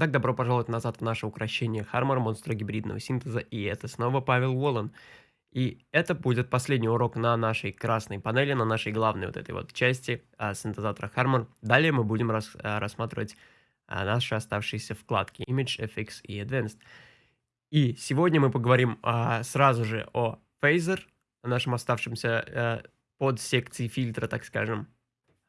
Итак, добро пожаловать назад в наше украшение Хармор монстра гибридного синтеза, и это снова Павел Волан. И это будет последний урок на нашей красной панели, на нашей главной вот этой вот части а, синтезатора Harmon. Далее мы будем рас, а, рассматривать а, наши оставшиеся вкладки Image, FX и Advanced. И сегодня мы поговорим а, сразу же о Phaser, нашем оставшемся а, подсекции фильтра, так скажем.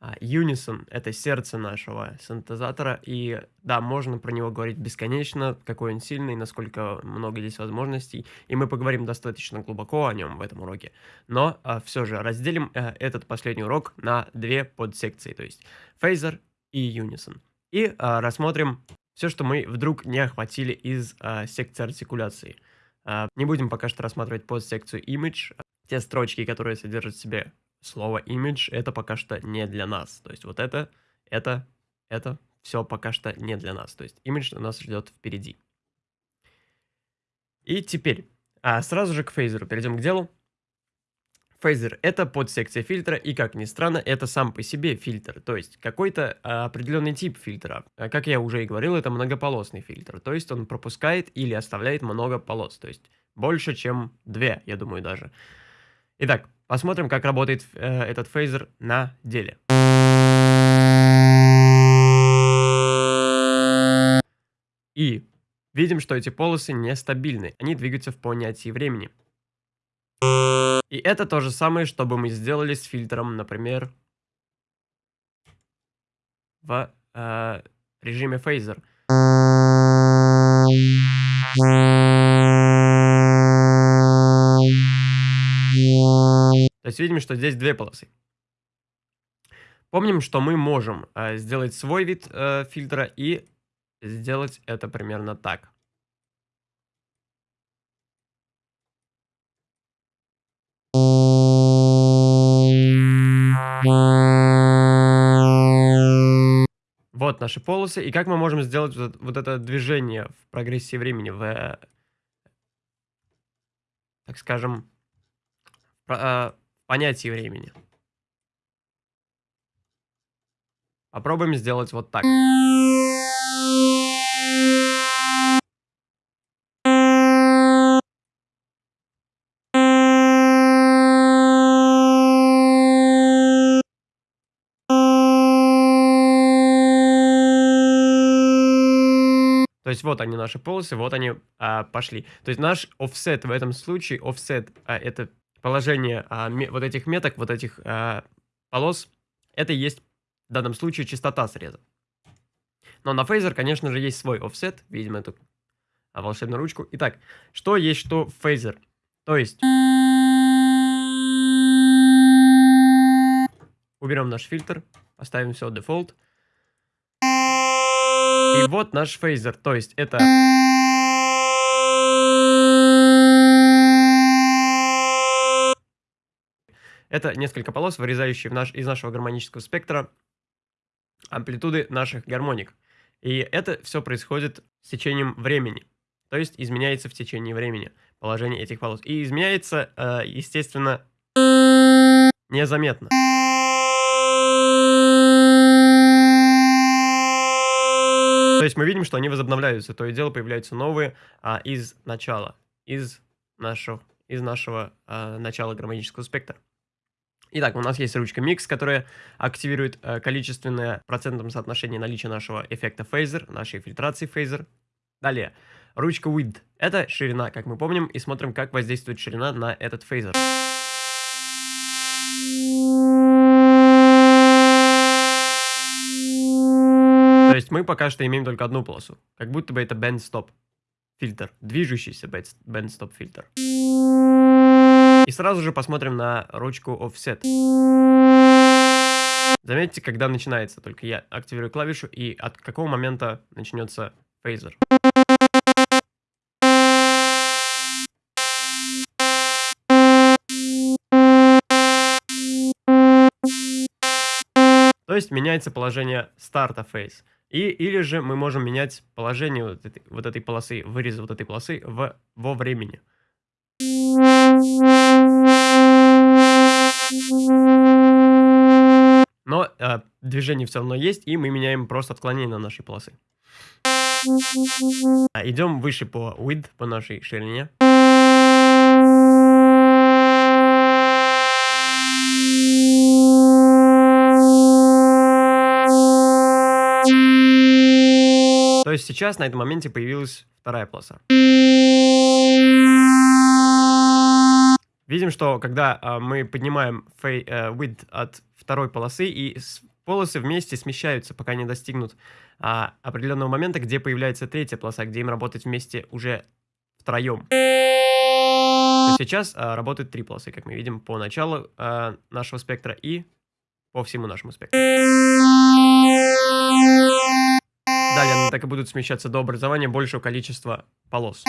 А, Unison — это сердце нашего синтезатора, и да, можно про него говорить бесконечно, какой он сильный, насколько много здесь возможностей, и мы поговорим достаточно глубоко о нем в этом уроке. Но а, все же разделим а, этот последний урок на две подсекции, то есть Phaser и Unison. И а, рассмотрим все, что мы вдруг не охватили из а, секции артикуляции. А, не будем пока что рассматривать подсекцию Image, те строчки, которые содержат в себе слово image это пока что не для нас. То есть вот это, это, это все пока что не для нас. То есть image у нас ждет впереди. И теперь, а сразу же к фейзеру перейдем к делу. Фейзер — это подсекция фильтра, и, как ни странно, это сам по себе фильтр, то есть какой-то а, определенный тип фильтра. А, как я уже и говорил, это многополосный фильтр, то есть он пропускает или оставляет много полос, то есть больше, чем две, я думаю, даже. Итак, Посмотрим, как работает э, этот фейзер на деле. И видим, что эти полосы нестабильны. Они двигаются в понятии времени. И это то же самое, что бы мы сделали с фильтром, например, в э, режиме фейзер. То есть видим, что здесь две полосы. Помним, что мы можем э, сделать свой вид э, фильтра и сделать это примерно так. Вот наши полосы. И как мы можем сделать вот, вот это движение в прогрессии времени, в, э, так скажем, э, понятии времени. Попробуем сделать вот так. То есть вот они наши полосы, вот они а, пошли. То есть наш offset в этом случае, offset а, это положение а, вот этих меток, вот этих а, полос, это и есть в данном случае частота среза. Но на фейзер, конечно же, есть свой офсет. Видим эту а, волшебную ручку. Итак, что есть что в фейзер? То есть... Уберем наш фильтр, поставим все дефолт. И вот наш фейзер, то есть это... Это несколько полос, вырезающие наш, из нашего гармонического спектра амплитуды наших гармоник. И это все происходит с течением времени. То есть изменяется в течение времени положение этих полос. И изменяется, э, естественно, незаметно. То есть мы видим, что они возобновляются, то и дело появляются новые а, из начала, из нашего, из нашего а, начала гармонического спектра. Итак, у нас есть ручка Mix, которая активирует э, количественное процентном соотношении наличия нашего эффекта Phaser, нашей фильтрации Phaser. Далее, ручка Width. Это ширина, как мы помним, и смотрим, как воздействует ширина на этот Phaser. То есть мы пока что имеем только одну полосу, как будто бы это Bend Stop фильтр, движущийся Bend Stop фильтр. И сразу же посмотрим на ручку Offset. Заметьте, когда начинается, только я активирую клавишу, и от какого момента начнется фейзер. То есть меняется положение старта фейз. И, или же мы можем менять положение вот этой, вот этой полосы, выреза вот этой полосы в, во времени. Но э, движение все равно есть, и мы меняем просто отклонение на нашей полосы. А, идем выше по width, по нашей ширине. То есть сейчас на этом моменте появилась вторая полоса. Видим, что когда а, мы поднимаем фей, а, width от второй полосы, и с, полосы вместе смещаются, пока не достигнут а, определенного момента, где появляется третья полоса, где им работать вместе уже втроем. сейчас а, работают три полосы, как мы видим, по началу а, нашего спектра и по всему нашему спектру. Далее они так и будут смещаться до образования большего количества полос.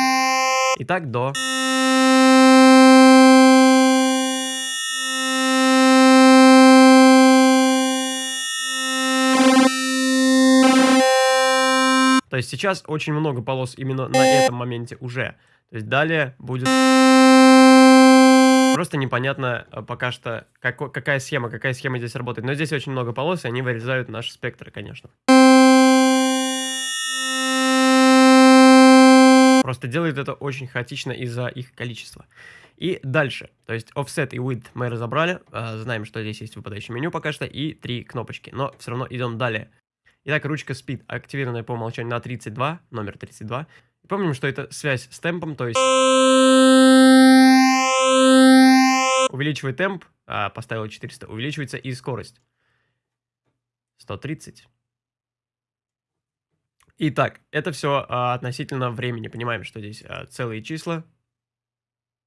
Итак, до... есть сейчас очень много полос именно на этом моменте уже. То есть далее будет... Просто непонятно э, пока что, какой, какая схема, какая схема здесь работает. Но здесь очень много полос, и они вырезают наши спектры, конечно. Просто делает это очень хаотично из-за их количества. И дальше, то есть offset и width мы разобрали, э, знаем, что здесь есть выпадающее меню пока что и три кнопочки, но все равно идем далее. Итак, ручка speed активированная по умолчанию на 32, номер 32. И помним, что это связь с темпом, то есть увеличивает темп, а, поставил 400, увеличивается и скорость. 130. Итак, это все а, относительно времени. Понимаем, что здесь а, целые числа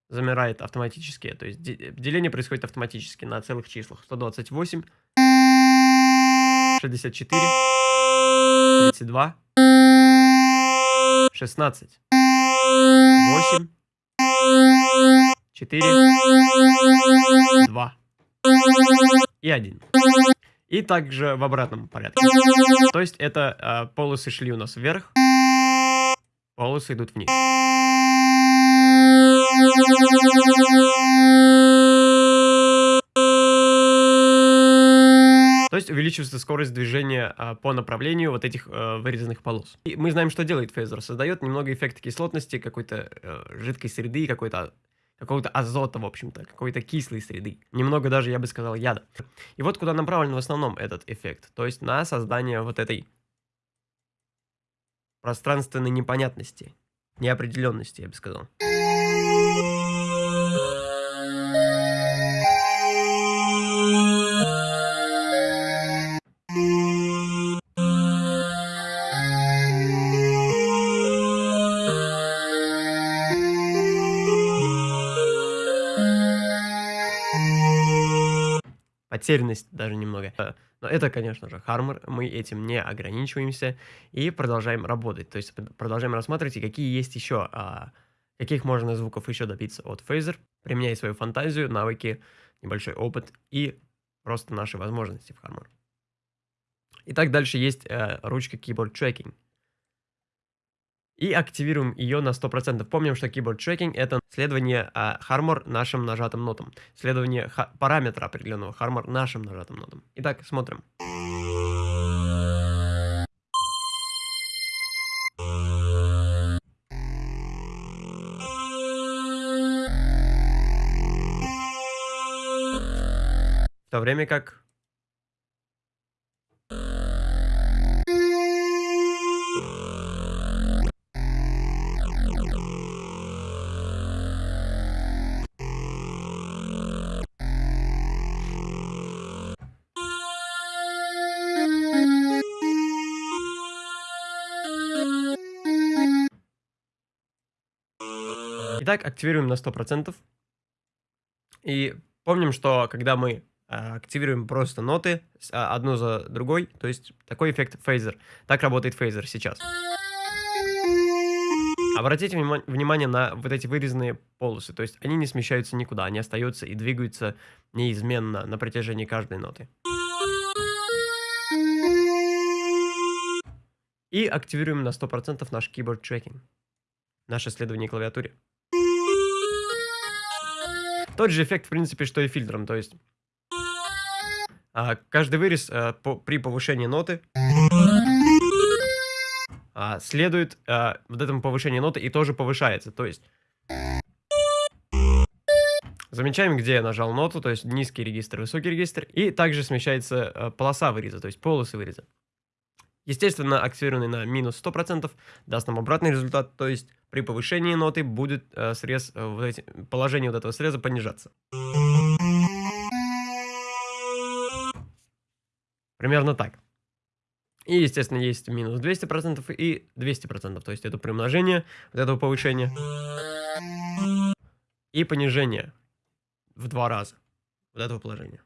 замирает автоматически. То есть деление происходит автоматически на целых числах. 128, 64, 32, 16, 8, 4, 2 и 1. И также в обратном порядке. То есть это э, полосы шли у нас вверх, полосы идут вниз. То есть увеличивается скорость движения а, по направлению вот этих а, вырезанных полос. И мы знаем, что делает фейзер. Создает немного эффекта кислотности, какой-то а, жидкой среды, какой-то какого-то азота, в общем-то, какой-то кислой среды. Немного даже, я бы сказал, яда. И вот куда направлен в основном этот эффект. То есть на создание вот этой пространственной непонятности, неопределенности, я бы сказал. Потерянность даже немного. Э, но это, конечно же, Harmor, мы этим не ограничиваемся и продолжаем работать. То есть продолжаем рассматривать, какие есть еще, а, каких можно звуков еще добиться от Phaser, применяя свою фантазию, навыки, небольшой опыт и просто наши возможности в Harmor. Итак, дальше есть э, ручка Keyboard Tracking и активируем ее на 100%. Помним, что Keyboard Tracking это следование а, Harmor нашим нажатым нотам. Следование параметра определенного Harmor нашим нажатым нотам. Итак, смотрим. В то время как Итак, активируем на 100%. И помним, что когда мы а, активируем просто ноты а, одну за другой, то есть такой эффект фейзер. Так работает фейзер сейчас. Обратите внимание на вот эти вырезанные полосы, то есть они не смещаются никуда, они остаются и двигаются неизменно на протяжении каждой ноты. И активируем на 100% наш keyboard tracking, наше исследование клавиатуре. Тот же эффект, в принципе, что и фильтром, то есть а, каждый вырез а, по, при повышении ноты а, следует а, вот этому повышению ноты и тоже повышается. То есть замечаем, где я нажал ноту, то есть низкий регистр, высокий регистр, и также смещается а, полоса выреза, то есть полосы выреза. Естественно, активированный на минус 100% даст нам обратный результат, то есть при повышении ноты будет э, срез, э, вот эти, положение вот этого среза понижаться. Примерно так. И, естественно, есть минус 200% и 200%, то есть это примножение вот этого повышения и понижение в два раза вот этого положения.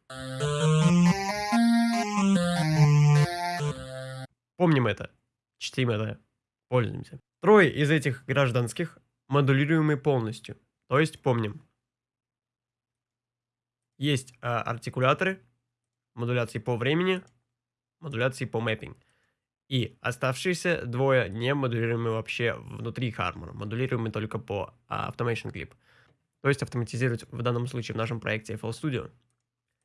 Помним это, чтим это, пользуемся. Трое из этих гражданских модулируемы полностью. То есть помним. Есть э, артикуляторы, модуляции по времени, модуляции по мэппинг. И оставшиеся двое не модулируемы вообще внутри Harmon, модулируемы только по uh, Automation Clip. То есть автоматизировать в данном случае в нашем проекте FL Studio.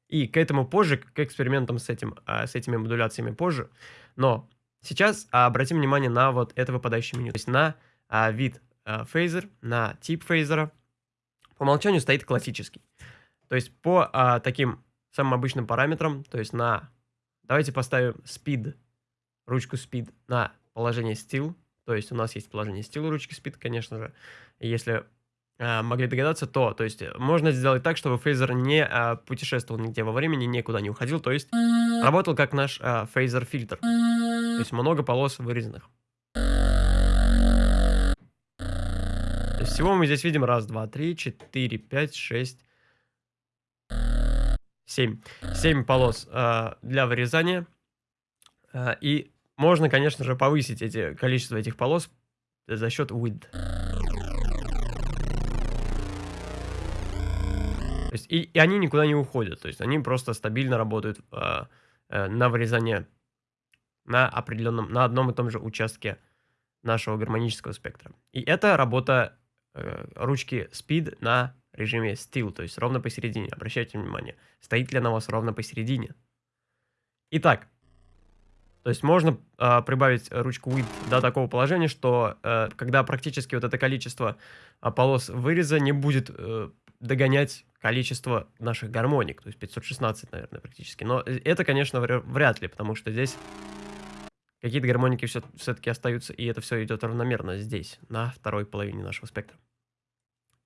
И к этому позже, к экспериментам с, этим, uh, с этими модуляциями позже. Но Сейчас а, обратим внимание на вот это выпадающее меню. То есть на а, вид а, фейзер, на тип фейзера. По умолчанию стоит классический. То есть по а, таким самым обычным параметрам, то есть на... Давайте поставим speed, ручку speed на положение still. То есть у нас есть положение still ручки speed, конечно же. Если а, могли догадаться, то, то есть можно сделать так, чтобы фейзер не а, путешествовал нигде во времени, никуда не уходил, то есть работал как наш а, фейзер фильтр. То есть много полос вырезанных. То есть всего мы здесь видим раз, два, три, четыре, пять, шесть, семь. Семь полос э, для вырезания. Э, и можно, конечно же, повысить эти, количество этих полос за счет width. То есть, и, и они никуда не уходят. То есть они просто стабильно работают э, э, на вырезание на определенном, на одном и том же участке нашего гармонического спектра. И это работа э, ручки Speed на режиме Still, то есть ровно посередине. Обращайте внимание, стоит ли она у вас ровно посередине. Итак, то есть можно э, прибавить ручку Width до такого положения, что э, когда практически вот это количество э, полос выреза не будет э, догонять количество наших гармоник, то есть 516, наверное, практически. Но э, это, конечно, вряд ли, потому что здесь Какие-то гармоники все-таки остаются, и это все идет равномерно здесь, на второй половине нашего спектра.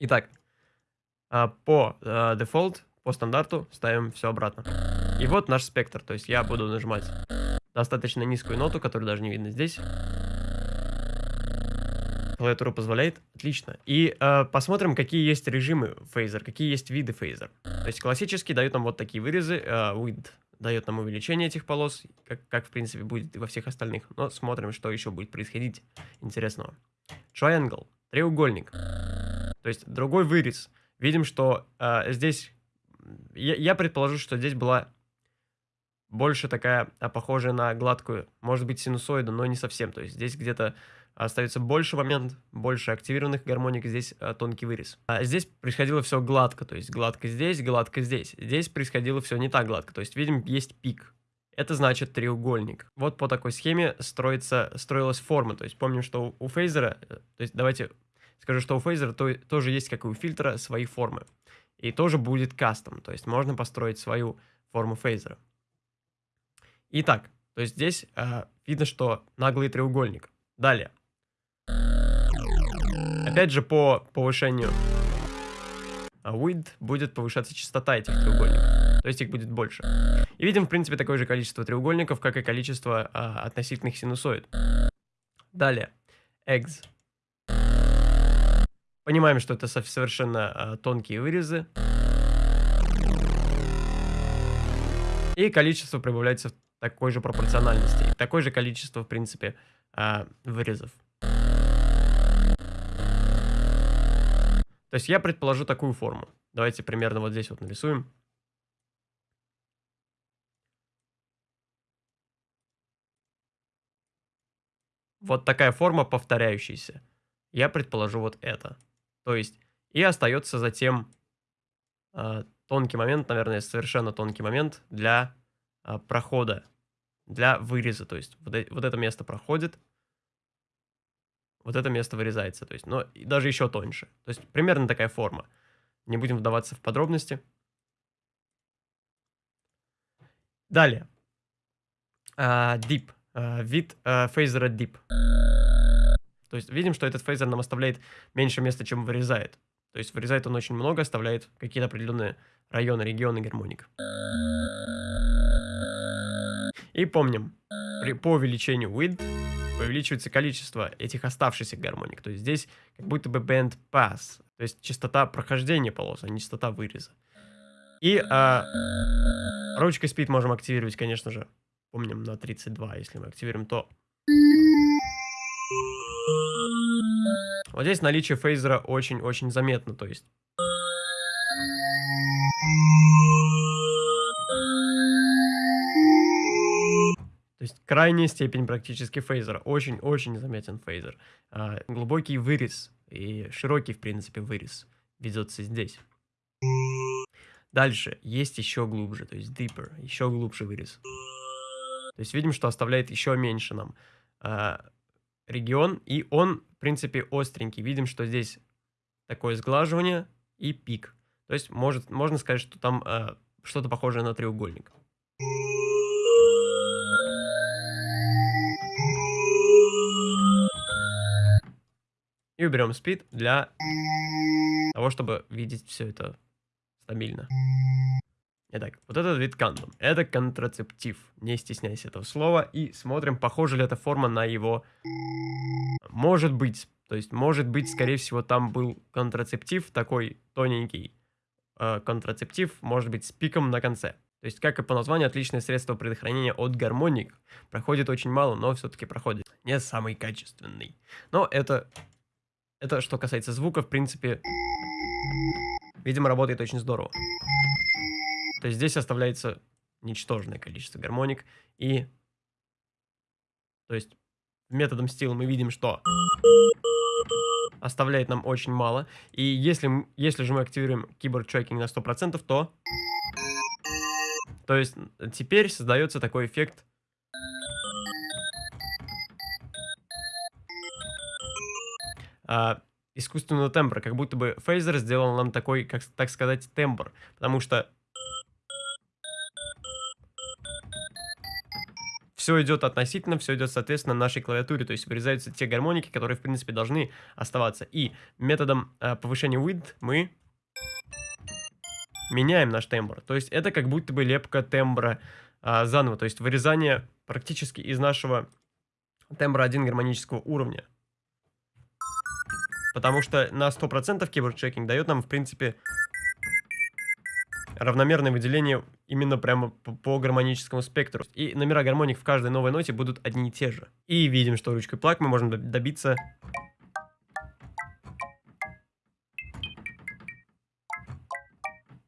Итак, а, по дефолт, по стандарту ставим все обратно. И вот наш спектр, то есть я буду нажимать достаточно низкую ноту, которую даже не видно здесь. Клавиатура позволяет. Отлично. И э, посмотрим, какие есть режимы фейзер, какие есть виды фейзер. То есть классический дает нам вот такие вырезы, э, width дает нам увеличение этих полос, как, как в принципе будет и во всех остальных. Но смотрим, что еще будет происходить интересного. Triangle, треугольник. То есть другой вырез. Видим, что э, здесь... Я, я предположу, что здесь была больше такая, а, похожая на гладкую, может быть, синусоиду, но не совсем. То есть здесь где-то остается больше момент, больше активированных гармоник, здесь а, тонкий вырез. А здесь происходило все гладко, то есть гладко здесь, гладко здесь. Здесь происходило все не так гладко, то есть видим, есть пик. Это значит треугольник. Вот по такой схеме строится, строилась форма. То есть помним, что у фейзера, э, то есть давайте скажу, что у фейзера то, тоже есть, как и у фильтра, свои формы. И тоже будет кастом, то есть можно построить свою форму фейзера. Итак, то есть здесь э, видно, что наглый треугольник. Далее. Опять же, по повышению width будет повышаться частота этих треугольников. То есть их будет больше. И видим, в принципе, такое же количество треугольников, как и количество а, относительных синусоид. Далее. Eggs. Понимаем, что это совершенно а, тонкие вырезы. И количество прибавляется в такой же пропорциональности. Такое же количество, в принципе, а, вырезов. То есть я предположу такую форму. Давайте примерно вот здесь вот нарисуем. Вот такая форма повторяющаяся. Я предположу вот это. То есть и остается затем э, тонкий момент, наверное, совершенно тонкий момент для э, прохода, для выреза. То есть вот, э, вот это место проходит, вот это место вырезается. То есть, но даже еще тоньше. То есть примерно такая форма. Не будем вдаваться в подробности. Далее. Uh, deep. Uh, вид uh, фейзера Deep. То есть видим, что этот фейзер нам оставляет меньше места, чем вырезает. То есть вырезает он очень много, оставляет какие-то определенные районы, регионы гармоник. И помним, при, по увеличению width увеличивается количество этих оставшихся гармоник. То есть здесь как будто бы band pass, то есть частота прохождения полос, а не частота выреза. И а, ручкой speed можем активировать, конечно же, помним, на 32, если мы активируем, то... Вот здесь наличие фейзера очень-очень заметно, то есть... есть крайняя степень практически фейзера. Очень-очень заметен фейзер. А, глубокий вырез и широкий, в принципе, вырез ведется здесь. Дальше есть еще глубже, то есть deeper, еще глубже вырез. То есть видим, что оставляет еще меньше нам а, регион, и он, в принципе, остренький. Видим, что здесь такое сглаживание и пик. То есть может, можно сказать, что там а, что-то похожее на треугольник. И уберем speed для того, чтобы видеть все это стабильно. Итак, вот этот вид кандом. Это контрацептив. Не стесняйся этого слова. И смотрим, похожа ли эта форма на его... Может быть. То есть, может быть, скорее всего, там был контрацептив, такой тоненький э, контрацептив, может быть, с пиком на конце. То есть, как и по названию, отличное средство предохранения от гармоник. Проходит очень мало, но все-таки проходит. Не самый качественный. Но это это что касается звука, в принципе, видимо, работает очень здорово. То есть здесь оставляется ничтожное количество гармоник. И, то есть, методом стил мы видим, что оставляет нам очень мало. И если, если же мы активируем keyboard tracking на 100%, то... То есть теперь создается такой эффект а, искусственного тембра, как будто бы фейзер сделал нам такой, как так сказать, тембр, потому что все идет относительно, все идет соответственно нашей клавиатуре, то есть вырезаются те гармоники, которые в принципе должны оставаться. И методом э, повышения width мы меняем наш тембр, то есть это как будто бы лепка тембра э, заново, то есть вырезание практически из нашего тембра 1 гармонического уровня. Потому что на 100% keyboard checking дает нам, в принципе, равномерное выделение именно прямо по, по гармоническому спектру. И номера гармоник в каждой новой ноте будут одни и те же. И видим, что ручкой плаг мы можем добиться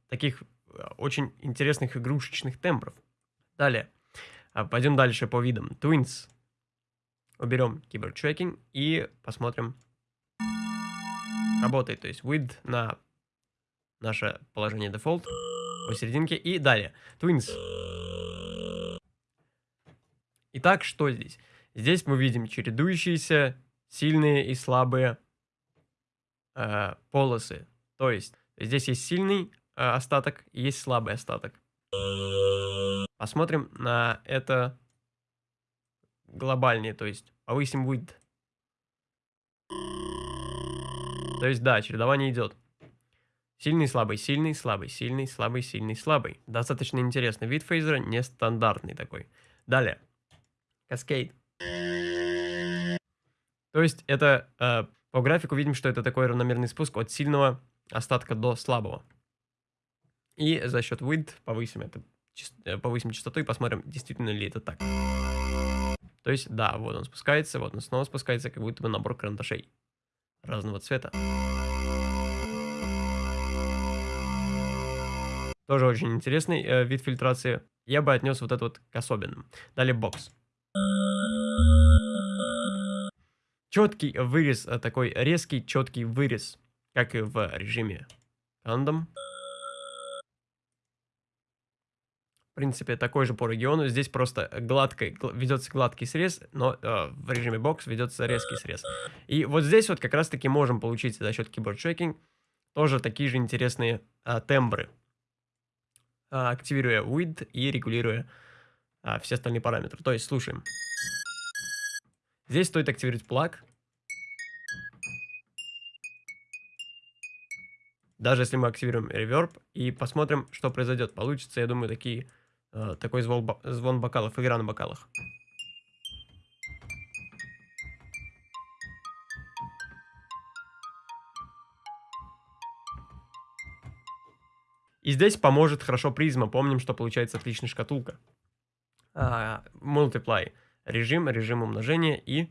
таких э, очень интересных игрушечных тембров. Далее. А, пойдем дальше по видам. Twins. Уберем tracking и посмотрим работает. То есть width на наше положение default посерединке и далее. Twins. Итак, что здесь? Здесь мы видим чередующиеся сильные и слабые э, полосы. То есть здесь есть сильный э, остаток и есть слабый остаток. Посмотрим на это глобальнее, то есть повысим width. То есть, да, чередование идет. Сильный, слабый, сильный, слабый, сильный, слабый, сильный, слабый. Достаточно интересный вид фейзера, нестандартный такой. Далее. Каскейд. То есть это э, по графику видим, что это такой равномерный спуск от сильного остатка до слабого. И за счет width повысим это, э, повысим частоту и посмотрим, действительно ли это так. То есть, да, вот он спускается, вот он снова спускается, как будто бы набор карандашей разного цвета. Тоже очень интересный э, вид фильтрации. Я бы отнес вот это вот к особенным. Далее бокс. Четкий вырез, э, такой резкий четкий вырез, как и в режиме рандом. Принципе, такой же по региону. Здесь просто гладкий, ведется гладкий срез, но э, в режиме бокс ведется резкий срез. И вот здесь вот как раз-таки можем получить за счет keyboard tracking тоже такие же интересные э, тембры, э, активируя width и регулируя э, все остальные параметры. То есть слушаем. Здесь стоит активировать плаг. Даже если мы активируем реверб и посмотрим, что произойдет. Получится, я думаю, такие такой звон, звон бокалов, игра на бокалах. И здесь поможет хорошо призма. Помним, что получается отличная шкатулка. А, multiply режим, режим умножения и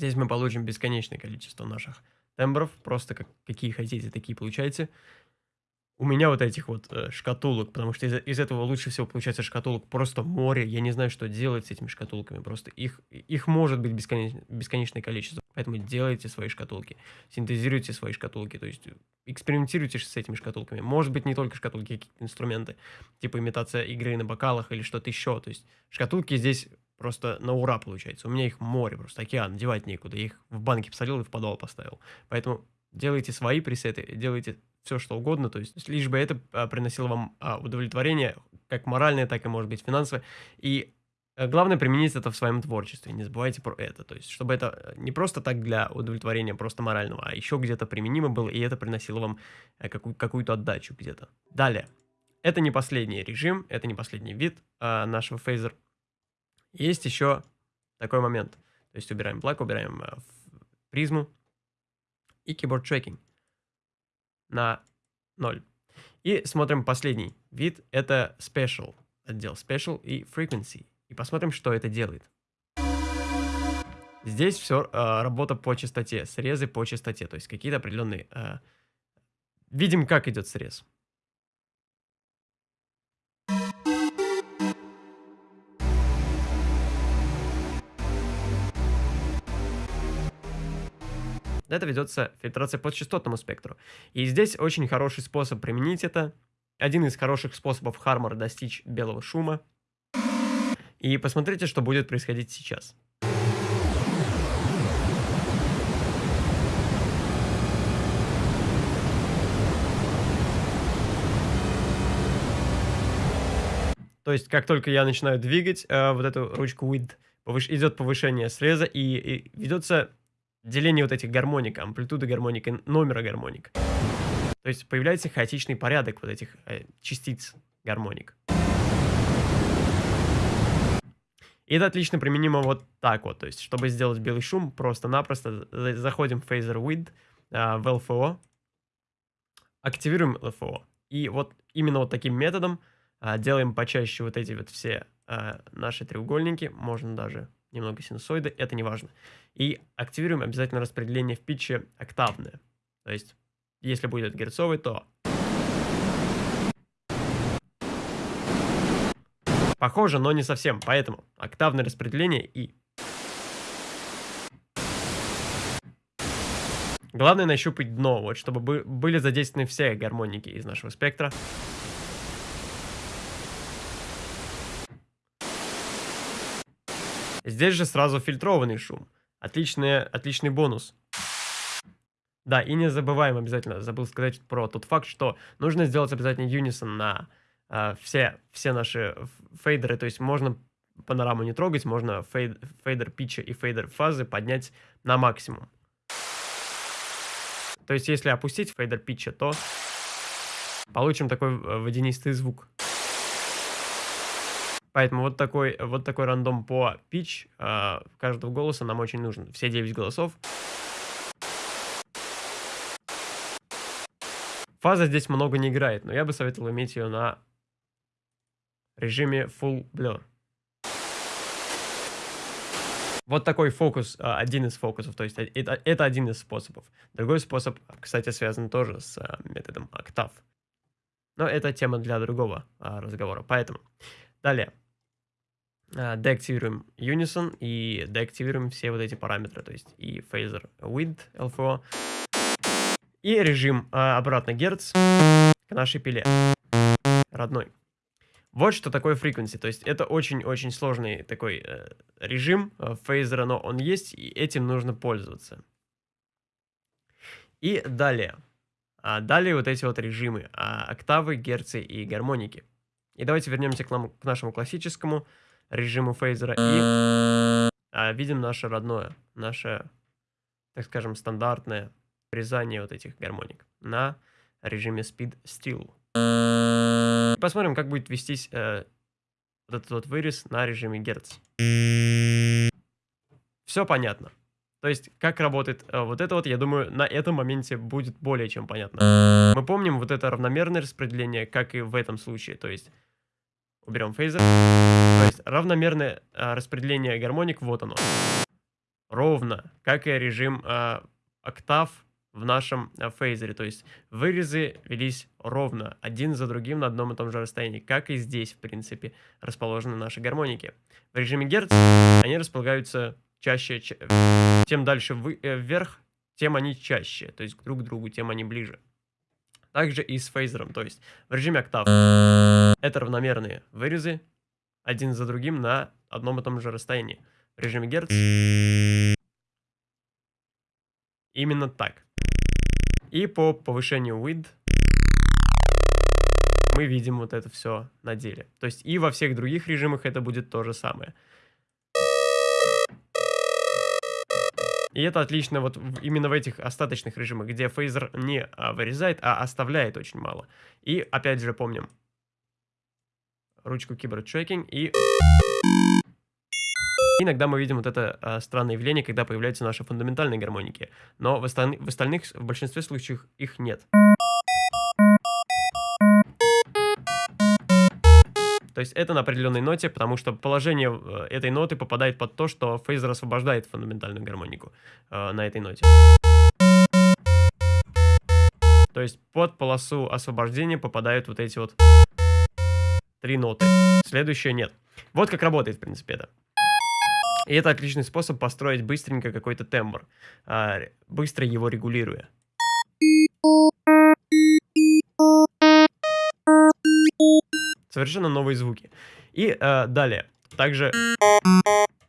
Здесь мы получим бесконечное количество наших тембров, просто как, какие хотите, такие получайте. У меня вот этих вот э, шкатулок, потому что из, из этого лучше всего получается шкатулок просто море. Я не знаю, что делать с этими шкатулками. Просто их, их может быть бесконеч, бесконечное количество. Поэтому делайте свои шкатулки, синтезируйте свои шкатулки, то есть экспериментируйте с этими шкатулками. Может быть, не только шкатулки, какие-то инструменты, типа имитация игры на бокалах или что-то еще. То есть шкатулки здесь просто на ура получается. У меня их море, просто океан, девать некуда. Я их в банке посолил и в подвал поставил. Поэтому делайте свои пресеты, делайте все, что угодно, то есть лишь бы это а, приносило вам а, удовлетворение, как моральное, так и, может быть, финансовое. И а, главное применить это в своем творчестве, не забывайте про это. То есть, чтобы это не просто так для удовлетворения просто морального, а еще где-то применимо было, и это приносило вам а, какую- какую-то отдачу где-то. Далее. Это не последний режим, это не последний вид нашего фейзер. Есть еще такой момент. То есть убираем плак, убираем а, призму и keyboard tracking на 0. И смотрим последний вид, это Special, отдел Special и Frequency. И посмотрим, что это делает. Здесь все э, работа по частоте, срезы по частоте, то есть какие-то определенные... Э, видим, как идет срез. Это ведется фильтрация по частотному спектру. И здесь очень хороший способ применить это. Один из хороших способов Хармора достичь белого шума. И посмотрите, что будет происходить сейчас. То есть, как только я начинаю двигать э, вот эту ручку width, повыш... идет повышение среза и, и ведется деление вот этих гармоник, амплитуды гармоник и номера гармоник. То есть появляется хаотичный порядок вот этих э, частиц гармоник. И это отлично применимо вот так вот. То есть, чтобы сделать белый шум, просто-напросто заходим в Phaser Width, э, в LFO, активируем LFO. И вот именно вот таким методом э, делаем почаще вот эти вот все э, наши треугольники. Можно даже немного синусоиды, это не важно. И активируем обязательно распределение в питче октавное. То есть, если будет герцовый, то... Похоже, но не совсем, поэтому октавное распределение и... Главное нащупать дно, вот, чтобы были задействованы все гармоники из нашего спектра. Здесь же сразу фильтрованный шум. Отличный, отличный бонус. Да, и не забываем обязательно, забыл сказать про тот факт, что нужно сделать обязательно юнисон на э, все, все наши фейдеры. То есть можно панораму не трогать, можно фейд, фейдер pitch а и фейдер фазы поднять на максимум. То есть если опустить фейдер pitch а, то получим такой э, водянистый звук. Поэтому вот такой, вот такой random по pitch э, каждого голоса нам очень нужен. Все 9 голосов. Фаза здесь много не играет, но я бы советовал иметь ее на режиме Full Blur. Вот такой фокус, а, один из фокусов, то есть э, это, это один из способов. Другой способ, кстати, связан тоже с а, методом октав. Но это тема для другого разговора. Поэтому, далее. Деактивируем Unison и деактивируем все вот эти параметры, то есть и Phaser Width LFO, и режим обратно Герц к нашей пиле родной. Вот что такое frequency. То есть это очень-очень сложный такой э, режим э, фейзера, но он есть, и этим нужно пользоваться. И далее. А далее вот эти вот режимы. А, октавы, герцы и гармоники. И давайте вернемся к, нам, к нашему классическому режиму фейзера и а, видим наше родное, наше, так скажем, стандартное врезание вот этих гармоник на режиме Speed Still. Посмотрим, как будет вестись э, вот этот вот вырез на режиме Герц. Все понятно. То есть, как работает э, вот это вот, я думаю, на этом моменте будет более чем понятно. Мы помним вот это равномерное распределение, как и в этом случае. То есть, уберем фейзер. То есть, равномерное э, распределение гармоник, вот оно. Ровно, как и режим э, октав в нашем э, фейзере. То есть вырезы велись ровно, один за другим на одном и том же расстоянии, как и здесь, в принципе, расположены наши гармоники. В режиме Герц они располагаются чаще, тем дальше э, вверх, тем они чаще, то есть друг к другу, тем они ближе. Также и с фейзером, то есть в режиме октав это равномерные вырезы, один за другим на одном и том же расстоянии. В режиме Герц именно так. И по повышению width мы видим вот это все на деле. То есть и во всех других режимах это будет то же самое. И это отлично вот именно в этих остаточных режимах, где фейзер не а, вырезает, а оставляет очень мало. И опять же помним ручку keyboard tracking и Иногда мы видим вот это а, странное явление, когда появляются наши фундаментальные гармоники, но в, осталь... в остальных, в большинстве случаев их нет. То есть это на определенной ноте, потому что положение э, этой ноты попадает под то, что фейзер освобождает фундаментальную гармонику э, на этой ноте. То есть под полосу освобождения попадают вот эти вот три ноты. Следующее нет. Вот как работает, в принципе, это. И это отличный способ построить быстренько какой-то тембр, а, быстро его регулируя. Совершенно новые звуки. И а, далее, также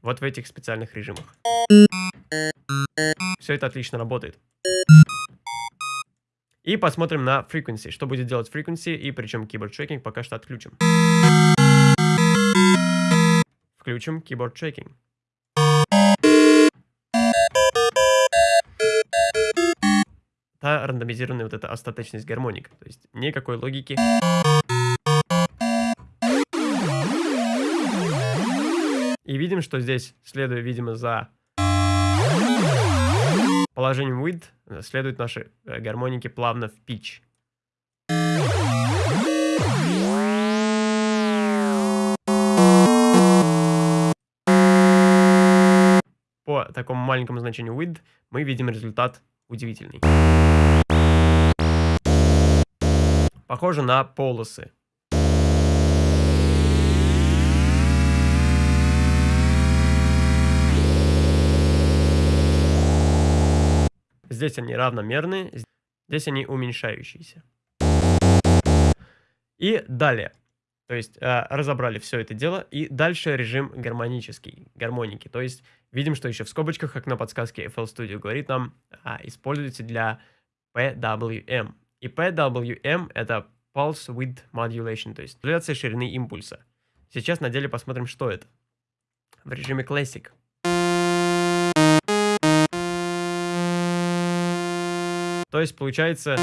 вот в этих специальных режимах. Все это отлично работает. И посмотрим на frequency, что будет делать frequency, и причем keyboard tracking пока что отключим. Включим keyboard tracking. та рандомизированная вот эта остаточность гармоник. То есть никакой логики. И видим, что здесь, следуя, видимо, за положением width, следуют наши э, гармоники плавно в pitch. По такому маленькому значению width мы видим результат удивительный. Похоже на полосы. Здесь они равномерные, здесь они уменьшающиеся. И далее. То есть э, разобрали все это дело. И дальше режим гармонический, гармоники. То есть видим, что еще в скобочках, как на подсказке FL Studio говорит нам, а, используйте для PWM. И PWM это Pulse Width Modulation, то есть модуляция ширины импульса. Сейчас на деле посмотрим, что это. В режиме Classic. То есть получается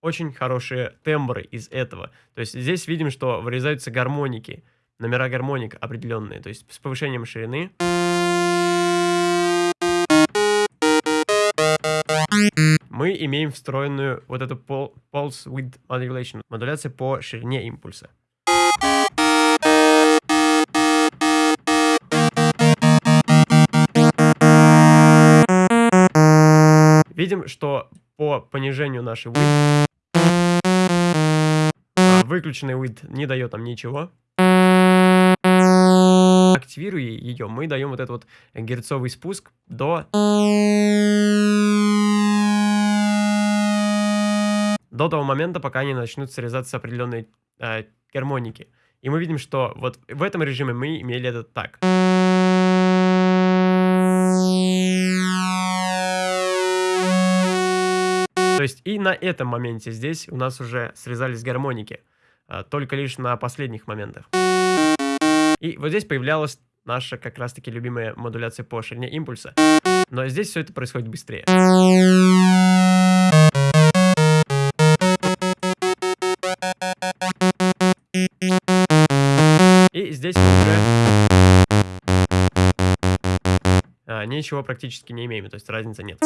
очень хорошие тембры из этого. То есть здесь видим, что вырезаются гармоники, номера гармоник определенные, то есть с повышением ширины. Мы имеем встроенную вот эту pulse width modulation, модуляция по ширине импульса. Видим, что по понижению нашей width а, выключенный width не дает нам ничего. Активируя ее, мы даем вот этот вот герцовый спуск до... До того момента, пока они начнут срезаться определенные э, гармоники. И мы видим, что вот в этом режиме мы имели это так. То есть и на этом моменте здесь у нас уже срезались гармоники. А, только лишь на последних моментах. И вот здесь появлялась наша как раз-таки любимая модуляция по ширине импульса. Но здесь все это происходит быстрее. И здесь уже а, ничего практически не имеем, то есть разницы нет.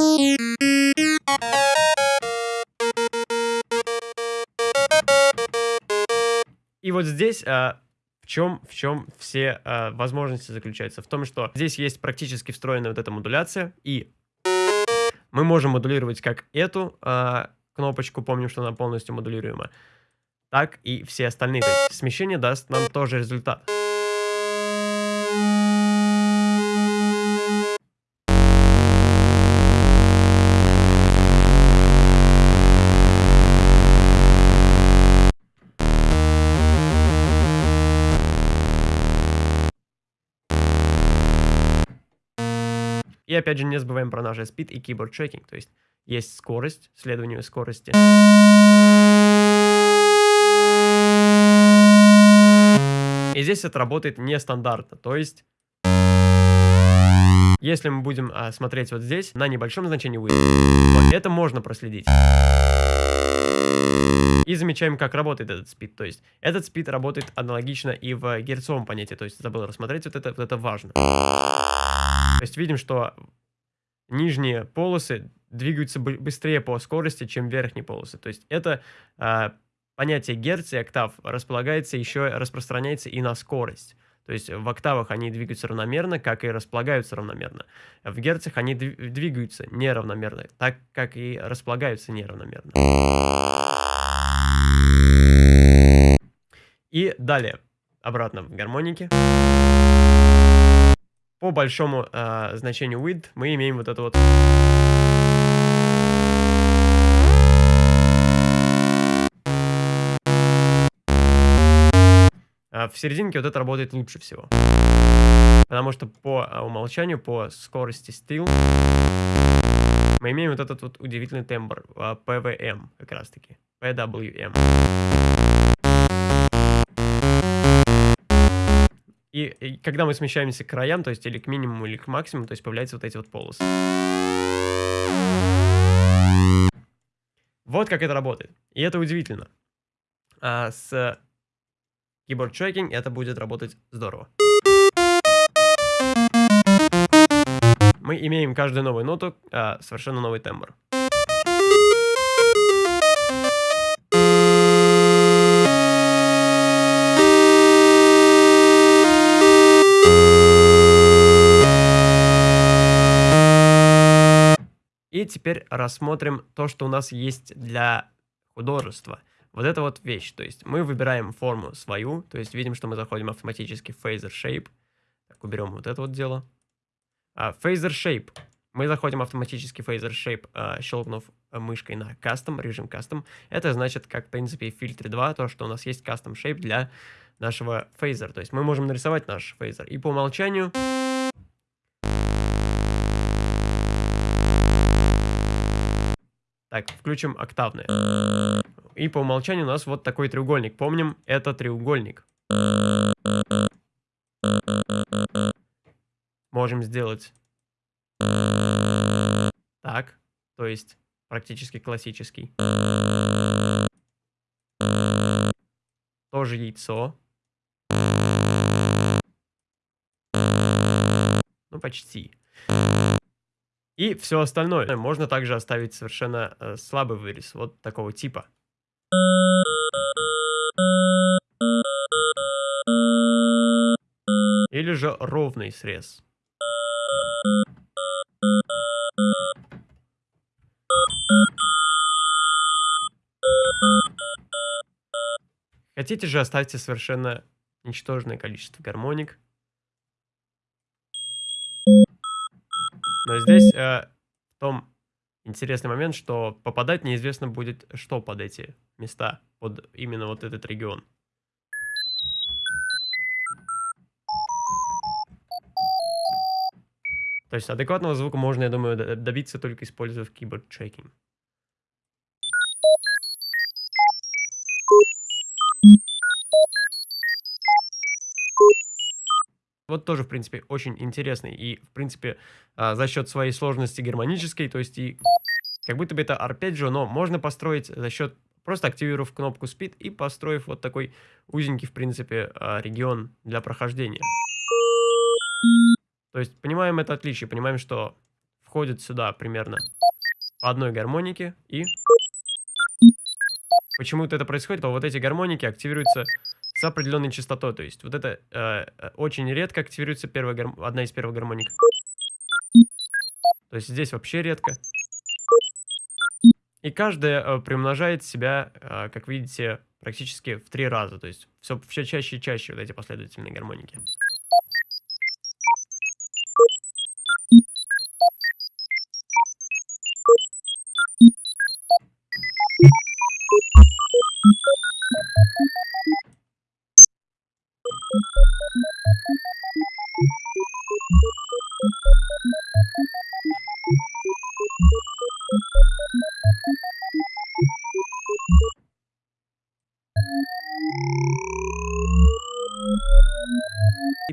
И вот здесь а, в чем, в чем все а, возможности заключаются? В том, что здесь есть практически встроенная вот эта модуляция, и мы можем модулировать как эту а, кнопочку, помним, что она полностью модулируема, так и все остальные. То есть смещение даст нам тоже результат. И опять же не забываем про наш speed и keyboard tracking, то есть есть скорость, следование скорости. И здесь это работает нестандартно, то есть если мы будем а, смотреть вот здесь на небольшом значении то это можно проследить. И замечаем, как работает этот спид. То есть этот спид работает аналогично и в герцовом понятии. То есть забыл рассмотреть, вот это, вот это важно. То есть видим, что нижние полосы двигаются быстрее по скорости, чем верхние полосы. То есть это э, понятие герц и октав располагается еще, распространяется и на скорость. То есть в октавах они двигаются равномерно, как и располагаются равномерно. В герцах они двигаются неравномерно, так как и располагаются неравномерно. И далее, обратно в гармонике. По большому э, значению width мы имеем вот это вот... А в серединке вот это работает лучше всего. Потому что по а, умолчанию, по скорости стил, мы имеем вот этот вот удивительный тембр, PWM как раз таки, PWM. И, и когда мы смещаемся к краям, то есть или к минимуму, или к максимуму, то есть появляются вот эти вот полосы. Вот как это работает. И это удивительно. А с Keyboard Tracking это будет работать здорово. Мы имеем каждую новую ноту а, совершенно новый тембр. Теперь рассмотрим то, что у нас есть для художества. Вот это вот вещь, то есть мы выбираем форму свою, то есть видим, что мы заходим автоматически в Phaser Shape. Так, уберем вот это вот дело. А, Phaser Shape. Мы заходим автоматически в Phaser Shape, а, щелкнув мышкой на Custom, режим Custom. Это значит, как в принципе в фильтре 2, то, что у нас есть Custom Shape для нашего Phaser. То есть мы можем нарисовать наш Phaser. И по умолчанию... Так, включим октавное. И по умолчанию у нас вот такой треугольник. Помним, это треугольник. Можем сделать так, то есть практически классический. Тоже яйцо. Ну, почти и все остальное. Можно также оставить совершенно э, слабый вырез, вот такого типа. Или же ровный срез. Хотите же, оставьте совершенно ничтожное количество гармоник. Здесь э, в том интересный момент, что попадать неизвестно будет, что под эти места, под именно вот этот регион. То есть адекватного звука можно, я думаю, добиться только используя keyboard Вот тоже, в принципе, очень интересный. И, в принципе, а, за счет своей сложности гармонической, то есть и как будто бы это арпеджио, но можно построить за счет просто активировав кнопку Speed и построив вот такой узенький, в принципе, а, регион для прохождения. То есть понимаем это отличие, понимаем, что входит сюда примерно по одной гармонике и почему-то это происходит, то вот эти гармоники активируются определенной частотой. То есть вот это э, э очень редко активируется первая гар... одна из первых гармоник. То есть здесь вообще редко. И каждая э, приумножает себя, э, как видите, практически в три раза. То есть все, все чаще и чаще вот эти последовательные гармоники.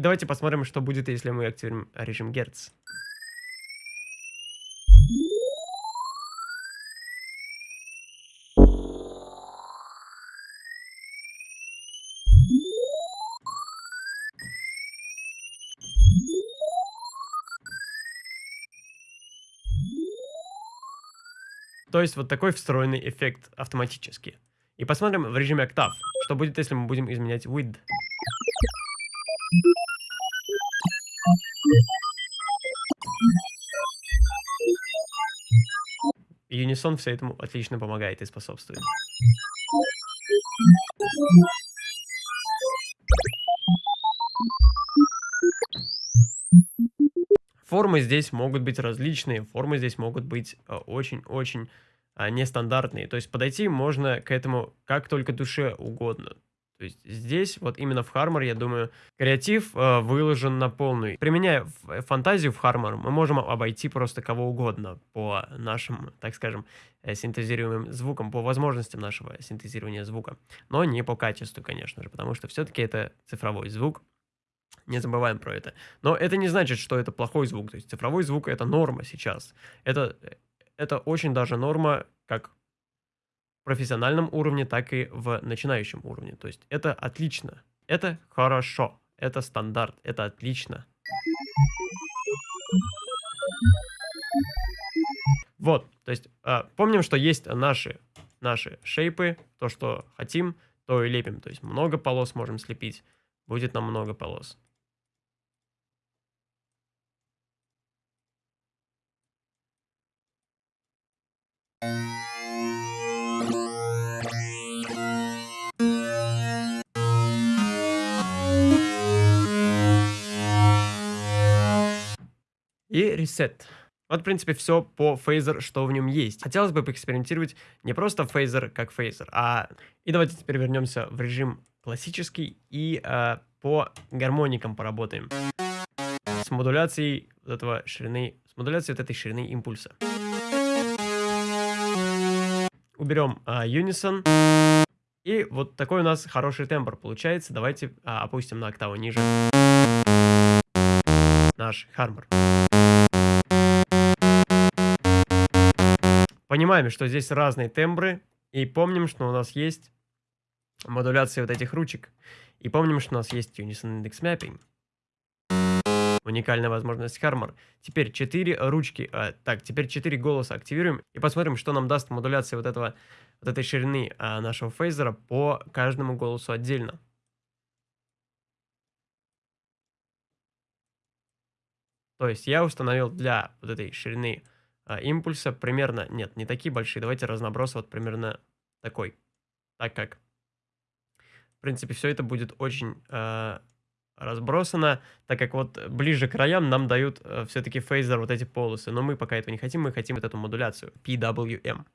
Давайте посмотрим, что будет, если мы активируем режим Герц. То есть вот такой встроенный эффект автоматически. И посмотрим в режиме октав, что будет, если мы будем изменять width. Юнисон все этому отлично помогает и способствует. Формы здесь могут быть различные, формы здесь могут быть очень-очень а, нестандартные. То есть подойти можно к этому как только душе угодно. То есть здесь, вот именно в Harmor, я думаю, креатив э, выложен на полную. Применяя фантазию в Harmor, мы можем обойти просто кого угодно по нашим, так скажем, э, синтезируемым звукам, по возможностям нашего синтезирования звука. Но не по качеству, конечно же, потому что все-таки это цифровой звук. Не забываем про это. Но это не значит, что это плохой звук. То есть цифровой звук это норма сейчас. Это, э, это очень даже норма, как профессиональном уровне, так и в начинающем уровне. То есть это отлично, это хорошо, это стандарт, это отлично. Вот, то есть э, помним, что есть наши, наши шейпы, то, что хотим, то и лепим. То есть много полос можем слепить, будет нам много полос. И reset. Вот, в принципе, все по фейзер, что в нем есть. Хотелось бы поэкспериментировать не просто фейзер как фейзер, а... И давайте теперь вернемся в режим классический и э, по гармоникам поработаем. С модуляцией вот этого ширины, с модуляцией вот этой ширины импульса. Уберем э, Unison. И вот такой у нас хороший тембр получается. Давайте э, опустим на октаву ниже наш хармор. Понимаем, что здесь разные тембры. И помним, что у нас есть модуляция вот этих ручек. И помним, что у нас есть Unison Index Mapping. Уникальная возможность Harmor. Теперь 4 ручки, а, так, теперь 4 голоса активируем и посмотрим, что нам даст модуляция вот, этого, вот этой ширины а, нашего фейзера по каждому голосу отдельно. То есть я установил для вот этой ширины а, импульса примерно, нет, не такие большие, давайте разноброс вот примерно такой. так как, в принципе, все это будет очень э, разбросано, так как вот ближе к краям нам дают э, все-таки фейзер вот эти полосы, но мы пока этого не хотим, мы хотим вот эту модуляцию PWM.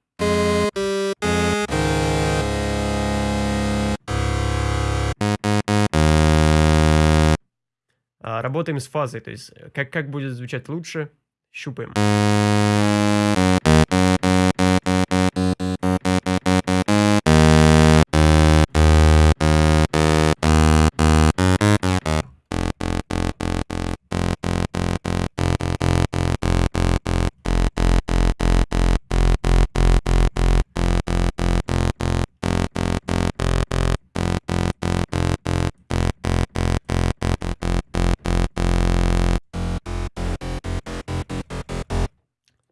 А, работаем с фазой, то есть э, как, как будет звучать лучше, щупаем.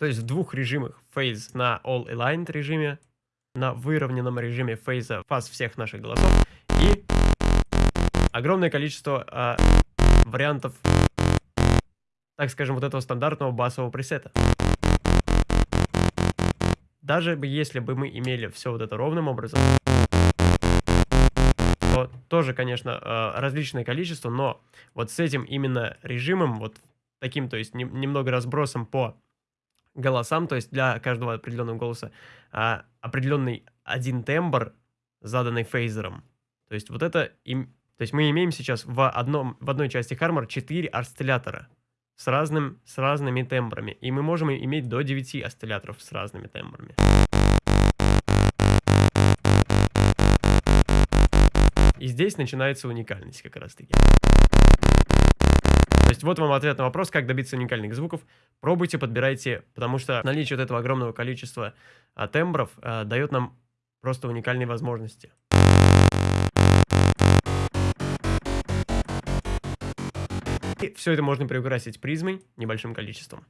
То есть в двух режимах phase на all aligned режиме, на выровненном режиме фейза фаз всех наших голосов и огромное количество а, вариантов, так скажем, вот этого стандартного басового пресета. Даже если бы мы имели все вот это ровным образом, то тоже, конечно, а, различное количество, но вот с этим именно режимом, вот таким, то есть немного разбросом по голосам, то есть для каждого определенного голоса а, определенный один тембр, заданный фейзером. То есть вот это, им, то есть мы имеем сейчас в, одном, в одной части Harmor 4 осциллятора с, разным, с разными тембрами. И мы можем иметь до 9 осцилляторов с разными тембрами. И здесь начинается уникальность как раз таки. То есть вот вам ответ на вопрос, как добиться уникальных звуков. Пробуйте, подбирайте, потому что наличие вот этого огромного количества а, тембров а, дает нам просто уникальные возможности. И все это можно приукрасить призмой небольшим количеством.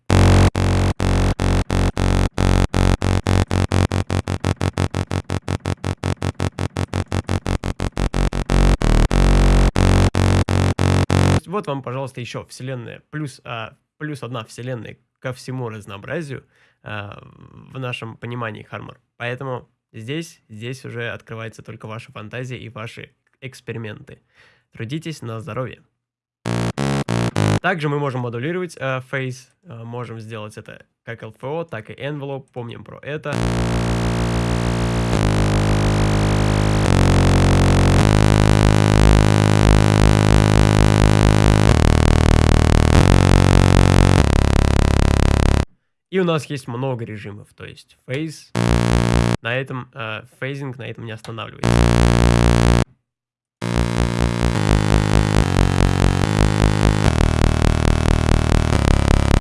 Вот вам, пожалуйста, еще вселенная, плюс, а, плюс одна вселенная ко всему разнообразию а, в нашем понимании Хармор. Поэтому здесь, здесь уже открывается только ваша фантазия и ваши эксперименты. Трудитесь на здоровье. Также мы можем модулировать э, Face, э, можем сделать это как LFO, так и Envelope, помним про это. И у нас есть много режимов, то есть phase, на этом, э, фейзинг на этом не останавливается.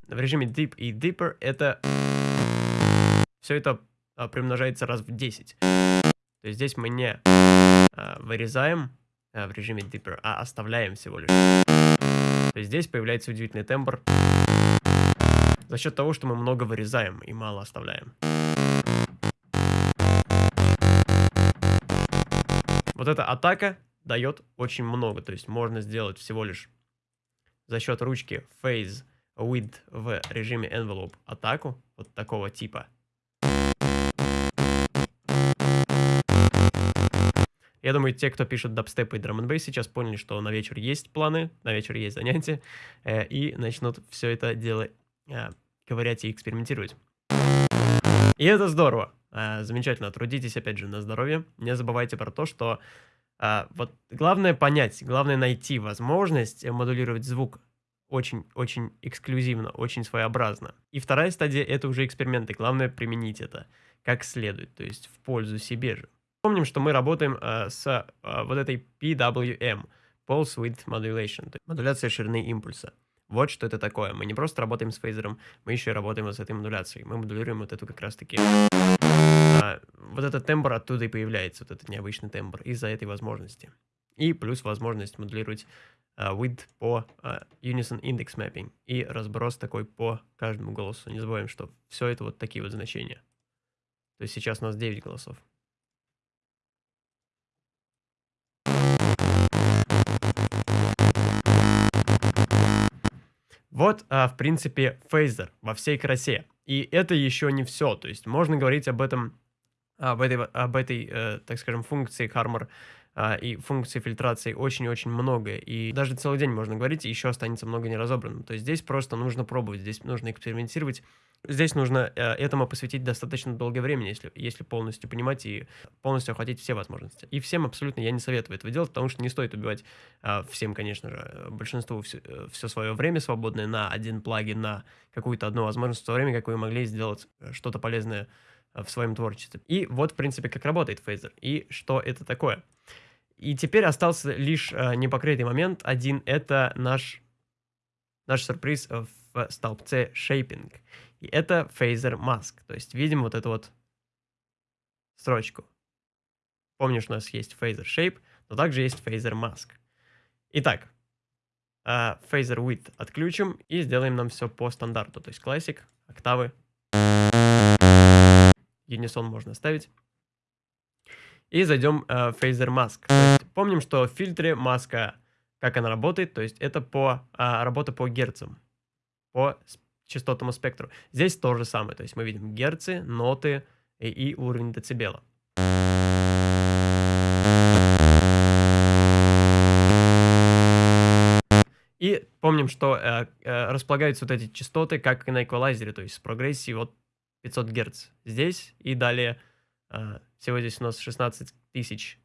В режиме Deep и Deeper это все это а, примножается раз в 10. То есть здесь мы не а, вырезаем а, в режиме Deeper, а оставляем всего лишь. То есть здесь появляется удивительный тембр за счет того, что мы много вырезаем и мало оставляем. Вот эта атака дает очень много, то есть можно сделать всего лишь за счет ручки Phase Width в режиме Envelope атаку вот такого типа. Я думаю, те, кто пишет дабстеп и драм сейчас поняли, что на вечер есть планы, на вечер есть занятия, э, и начнут все это дело э, ковырять и экспериментировать. И это здорово. Э, замечательно. Трудитесь, опять же, на здоровье. Не забывайте про то, что э, вот главное понять, главное найти возможность модулировать звук очень-очень эксклюзивно, очень своеобразно. И вторая стадия — это уже эксперименты. Главное применить это как следует, то есть в пользу себе же. Помним, что мы работаем э, с э, вот этой PWM, Pulse Width Modulation, то есть модуляция ширины импульса. Вот что это такое. Мы не просто работаем с фейзером, мы еще и работаем вот с этой модуляцией. Мы модулируем вот эту как раз-таки... А, вот этот тембр оттуда и появляется, вот этот необычный тембр, из-за этой возможности. И плюс возможность модулировать uh, width по uh, Unison Index Mapping и разброс такой по каждому голосу. Не забываем, что все это вот такие вот значения. То есть сейчас у нас 9 голосов. Вот, а, в принципе, фейзер во всей красе. И это еще не все. То есть можно говорить об этом об этой, об этой э, так скажем, функции Harmor а, и функций фильтрации очень-очень много. И даже целый день можно говорить, и еще останется много неразобранным. То есть здесь просто нужно пробовать, здесь нужно экспериментировать. Здесь нужно э, этому посвятить достаточно долгое время, если, если полностью понимать и полностью охватить все возможности. И всем абсолютно я не советую этого делать, потому что не стоит убивать а, всем, конечно же, большинству все, э, все свое время свободное на один плагин, на какую-то одну возможность в то время, как вы могли сделать э, что-то полезное в своем творчестве. И вот, в принципе, как работает фейзер и что это такое. И теперь остался лишь э, непокрытый момент один. Это наш, наш сюрприз в столбце Shaping. И это Phaser Mask. То есть видим вот эту вот строчку. Помнишь, у нас есть Phaser Shape, но также есть Phaser Mask. Итак, э, Phaser Width отключим и сделаем нам все по стандарту. То есть Classic, октавы. Unison можно ставить и зайдем э, в Phaser Mask. Есть, помним, что в фильтре маска, как она работает, то есть это по э, работа по герцам, по частотному спектру. Здесь то же самое, то есть мы видим герцы, ноты и, и уровень децибела. И помним, что э, э, располагаются вот эти частоты, как и на эквалайзере, то есть с прогрессией от 500 Гц здесь и далее э, всего здесь у нас 16 тысяч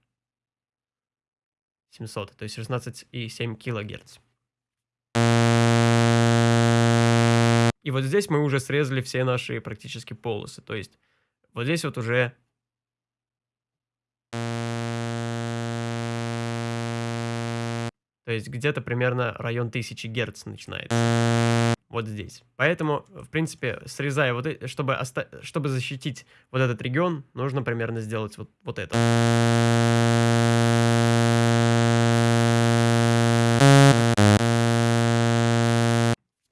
700, то есть 16,7 килогерц. И вот здесь мы уже срезали все наши практически полосы. То есть вот здесь вот уже... То есть где-то примерно район 1000 Герц начинается вот здесь. Поэтому, в принципе, срезая вот это, чтобы, оста чтобы защитить вот этот регион, нужно примерно сделать вот, вот это.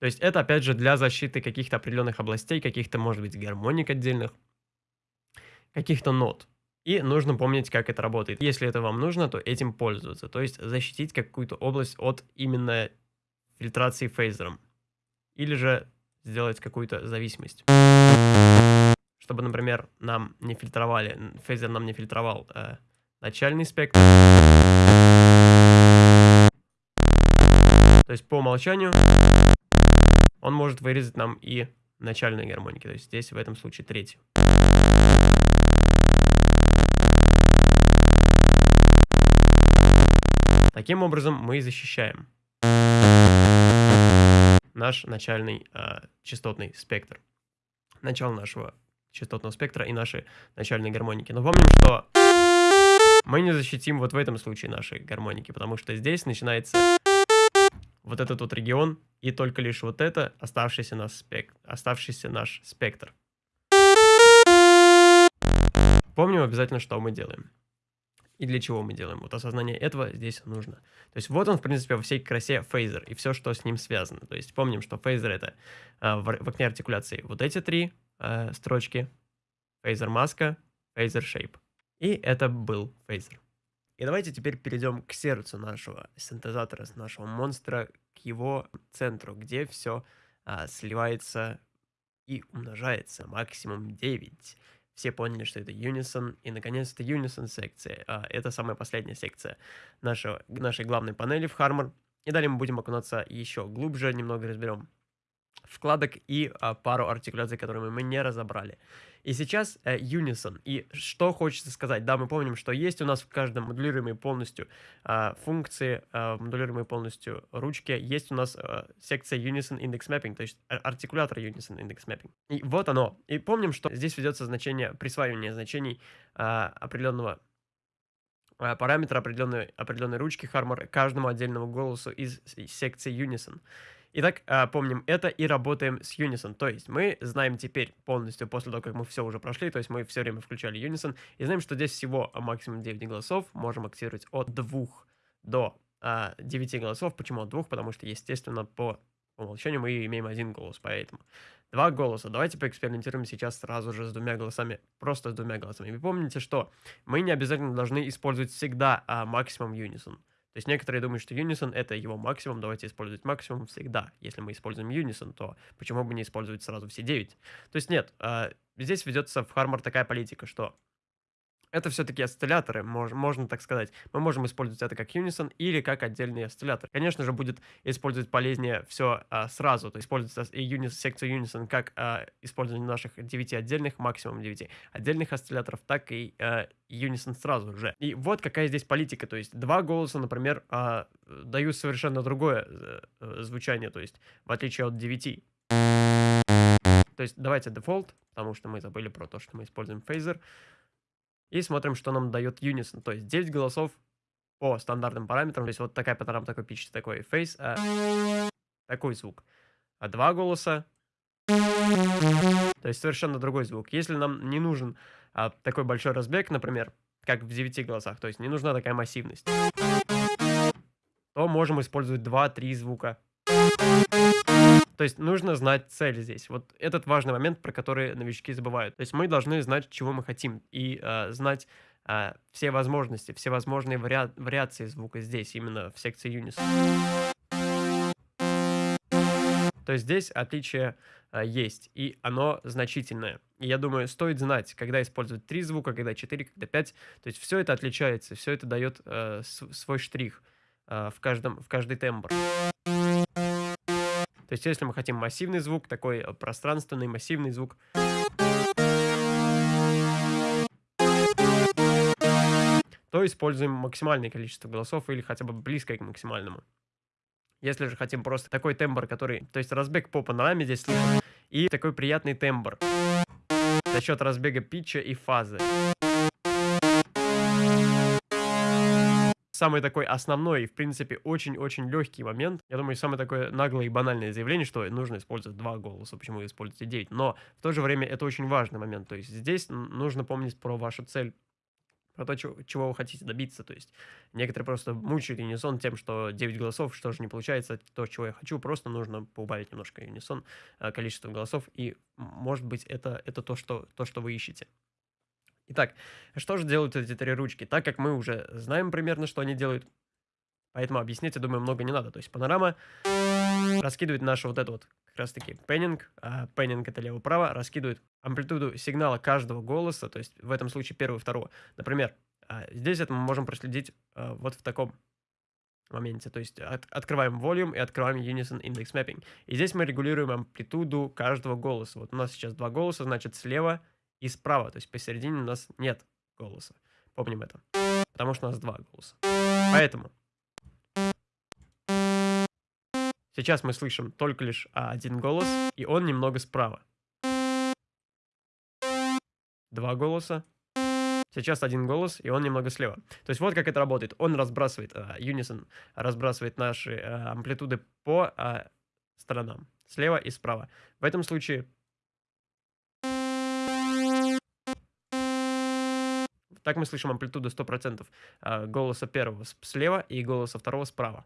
То есть это, опять же, для защиты каких-то определенных областей, каких-то, может быть, гармоник отдельных, каких-то нот. И нужно помнить, как это работает. Если это вам нужно, то этим пользоваться. То есть защитить какую-то область от именно фильтрации фейзером или же сделать какую-то зависимость. Чтобы, например, нам не фильтровали, фейзер нам не фильтровал э, начальный спектр. То есть по умолчанию он может вырезать нам и начальные гармоники. То есть здесь в этом случае третью. Таким образом мы защищаем наш начальный э, частотный спектр. Начало нашего частотного спектра и наши начальные гармоники. Но помним, что мы не защитим вот в этом случае наши гармоники, потому что здесь начинается вот этот вот регион, и только лишь вот это оставшийся, наш спектр, оставшийся наш спектр. Помним обязательно, что мы делаем и для чего мы делаем. Вот осознание этого здесь нужно. То есть вот он, в принципе, во всей красе фейзер и все, что с ним связано. То есть помним, что фейзер это э, в, в окне артикуляции вот эти три э, строчки. Фейзер маска, фейзер shape. И это был фейзер. И давайте теперь перейдем к сердцу нашего синтезатора, нашего монстра, к его центру, где все а, сливается и умножается максимум 9 все поняли, что это Unison, и наконец-то Unison секция. А, это самая последняя секция нашего, нашей главной панели в Harmor. И далее мы будем окунаться еще глубже, немного разберем вкладок и а, пару артикуляций, которые мы не разобрали. И сейчас э, Unison. И что хочется сказать? Да, мы помним, что есть у нас в каждом модулируемой полностью э, функции, э, модулируемой полностью ручки. Есть у нас э, секция Unison Index Mapping, то есть артикулятор Unison Index Mapping. И вот оно. И помним, что здесь ведется значение, присваивание значений э, определенного э, параметра определенной, определенной ручки Harmor каждому отдельному голосу из секции Unison. Итак, а, помним это и работаем с Unison. То есть мы знаем теперь полностью, после того, как мы все уже прошли, то есть мы все время включали Unison, и знаем, что здесь всего максимум 9 голосов, можем активировать от 2 до а, 9 голосов. Почему от 2? Потому что, естественно, по умолчанию мы имеем один голос, поэтому два голоса. Давайте поэкспериментируем сейчас сразу же с двумя голосами, просто с двумя голосами. Вы помните, что мы не обязательно должны использовать всегда а, максимум Unison. То есть некоторые думают, что Unison это его максимум, давайте использовать максимум всегда. Если мы используем Unison, то почему бы не использовать сразу все 9? То есть нет, э, здесь ведется в Harmor такая политика, что Это всё-таки осцилляторы, мож можно так сказать. Мы можем использовать это как Unison или как отдельный осциллятор. Конечно же, будет использовать полезнее всё, а, сразу, то есть использовать и юнис секцию Unison как, а, использование наших 9 отдельных, максимум 9 отдельных осцилляторов, так и, а, Unison сразу же. И вот какая здесь политика. То есть 2 голоса, например, а, дают совершенно другое, э, звучание, то есть в отличие от 9. То есть давайте дефолт, потому что мы забыли про то, что мы используем фейзер. И смотрим, что нам дает Unison. То есть 9 голосов по стандартным параметрам. То есть вот такая панорама, такой pitch, такой phase, а, такой звук. А 2 голоса, то есть совершенно другой звук. Если нам не нужен а, такой большой разбег, например, как в 9 голосах, то есть не нужна такая массивность, то можем использовать 2-3 звука. То есть нужно знать цель здесь. Вот этот важный момент, про который новички забывают. То есть мы должны знать, чего мы хотим, и э, знать э, все возможности, все возможные вариа вариации звука здесь, именно в секции Unison. То есть здесь отличие э, есть, и оно значительное. И я думаю, стоит знать, когда использовать 3 звука, когда 4, когда 5. То есть все это отличается, все это дает э, свой штрих э, в, каждом, в каждый тембр. То есть, если мы хотим массивный звук, такой э, пространственный массивный звук, то используем максимальное количество голосов или хотя бы близкое к максимальному. Если же хотим просто такой тембр, который... То есть разбег по панораме здесь слышим, и такой приятный тембр за счет разбега питча и фазы. Самый такой основной и, в принципе, очень-очень легкий момент. Я думаю, самое такое наглое и банальное заявление, что нужно использовать два голоса, почему вы используете 9. Но в то же время это очень важный момент. То есть здесь нужно помнить про вашу цель про то, чего вы хотите добиться. То есть некоторые просто мучают Unison тем, что 9 голосов, что же не получается, то, чего я хочу, просто нужно поубавить немножко Unison, э, количество голосов, и, может быть, это, это то, что, то, что вы ищете. Итак, что же делают эти три ручки? Так как мы уже знаем примерно, что они делают, поэтому объяснять, я думаю, много не надо. То есть панорама раскидывает нашу вот эту вот как раз таки пеннинг, а пеннинг это лево-право, раскидывает амплитуду сигнала каждого голоса, то есть в этом случае первого и второго. Например, а, здесь это мы можем проследить а, вот в таком моменте. То есть от, открываем volume и открываем unison index mapping. И здесь мы регулируем амплитуду каждого голоса. Вот у нас сейчас два голоса, значит слева и справа. То есть посередине у нас нет голоса. Помним это. Потому что у нас два голоса. Поэтому сейчас мы слышим только лишь один голос, и он немного справа. Два голоса. Сейчас один голос, и он немного слева. То есть вот как это работает. Он разбрасывает, uh, Unison разбрасывает наши uh, амплитуды по uh, сторонам. Слева и справа. В этом случае Так мы слышим амплитуду 100% а, голоса первого слева и голоса второго справа.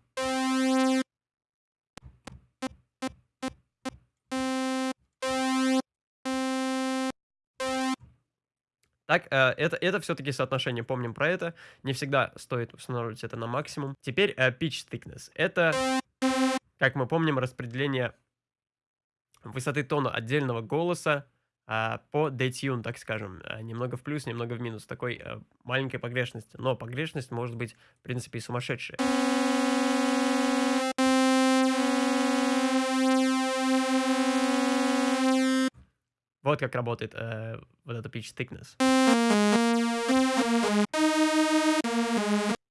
Так, э, это, это все-таки соотношение, помним про это. Не всегда стоит устанавливать это на максимум. Теперь uh, pitch thickness. Это, как мы помним, распределение высоты тона отдельного голоса по detune, так скажем, а, немного в плюс, немного в минус, такой а, маленькой погрешности. Но погрешность может быть, в принципе, и сумасшедшая. Вот как работает э, вот эта pitch thickness.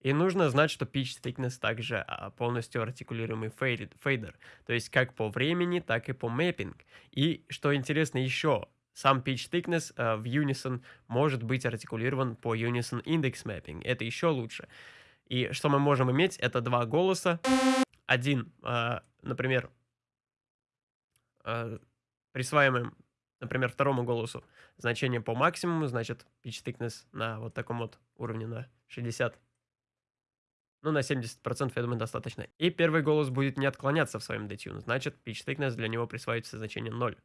И нужно знать, что pitch thickness также а, полностью артикулируемый фейдер. То есть как по времени, так и по мэппинг. И что интересно еще, сам pitch thickness uh, в Unison может быть артикулирован по Unison Index Mapping. Это еще лучше. И что мы можем иметь, это два голоса. Один, uh, например, uh, присваиваем, например, второму голосу значение по максимуму, значит, pitch thickness на вот таком вот уровне на 60 ну, на 70%, я думаю, достаточно. И первый голос будет не отклоняться в своем detune, значит, pitch thickness для него присваивается значение 0.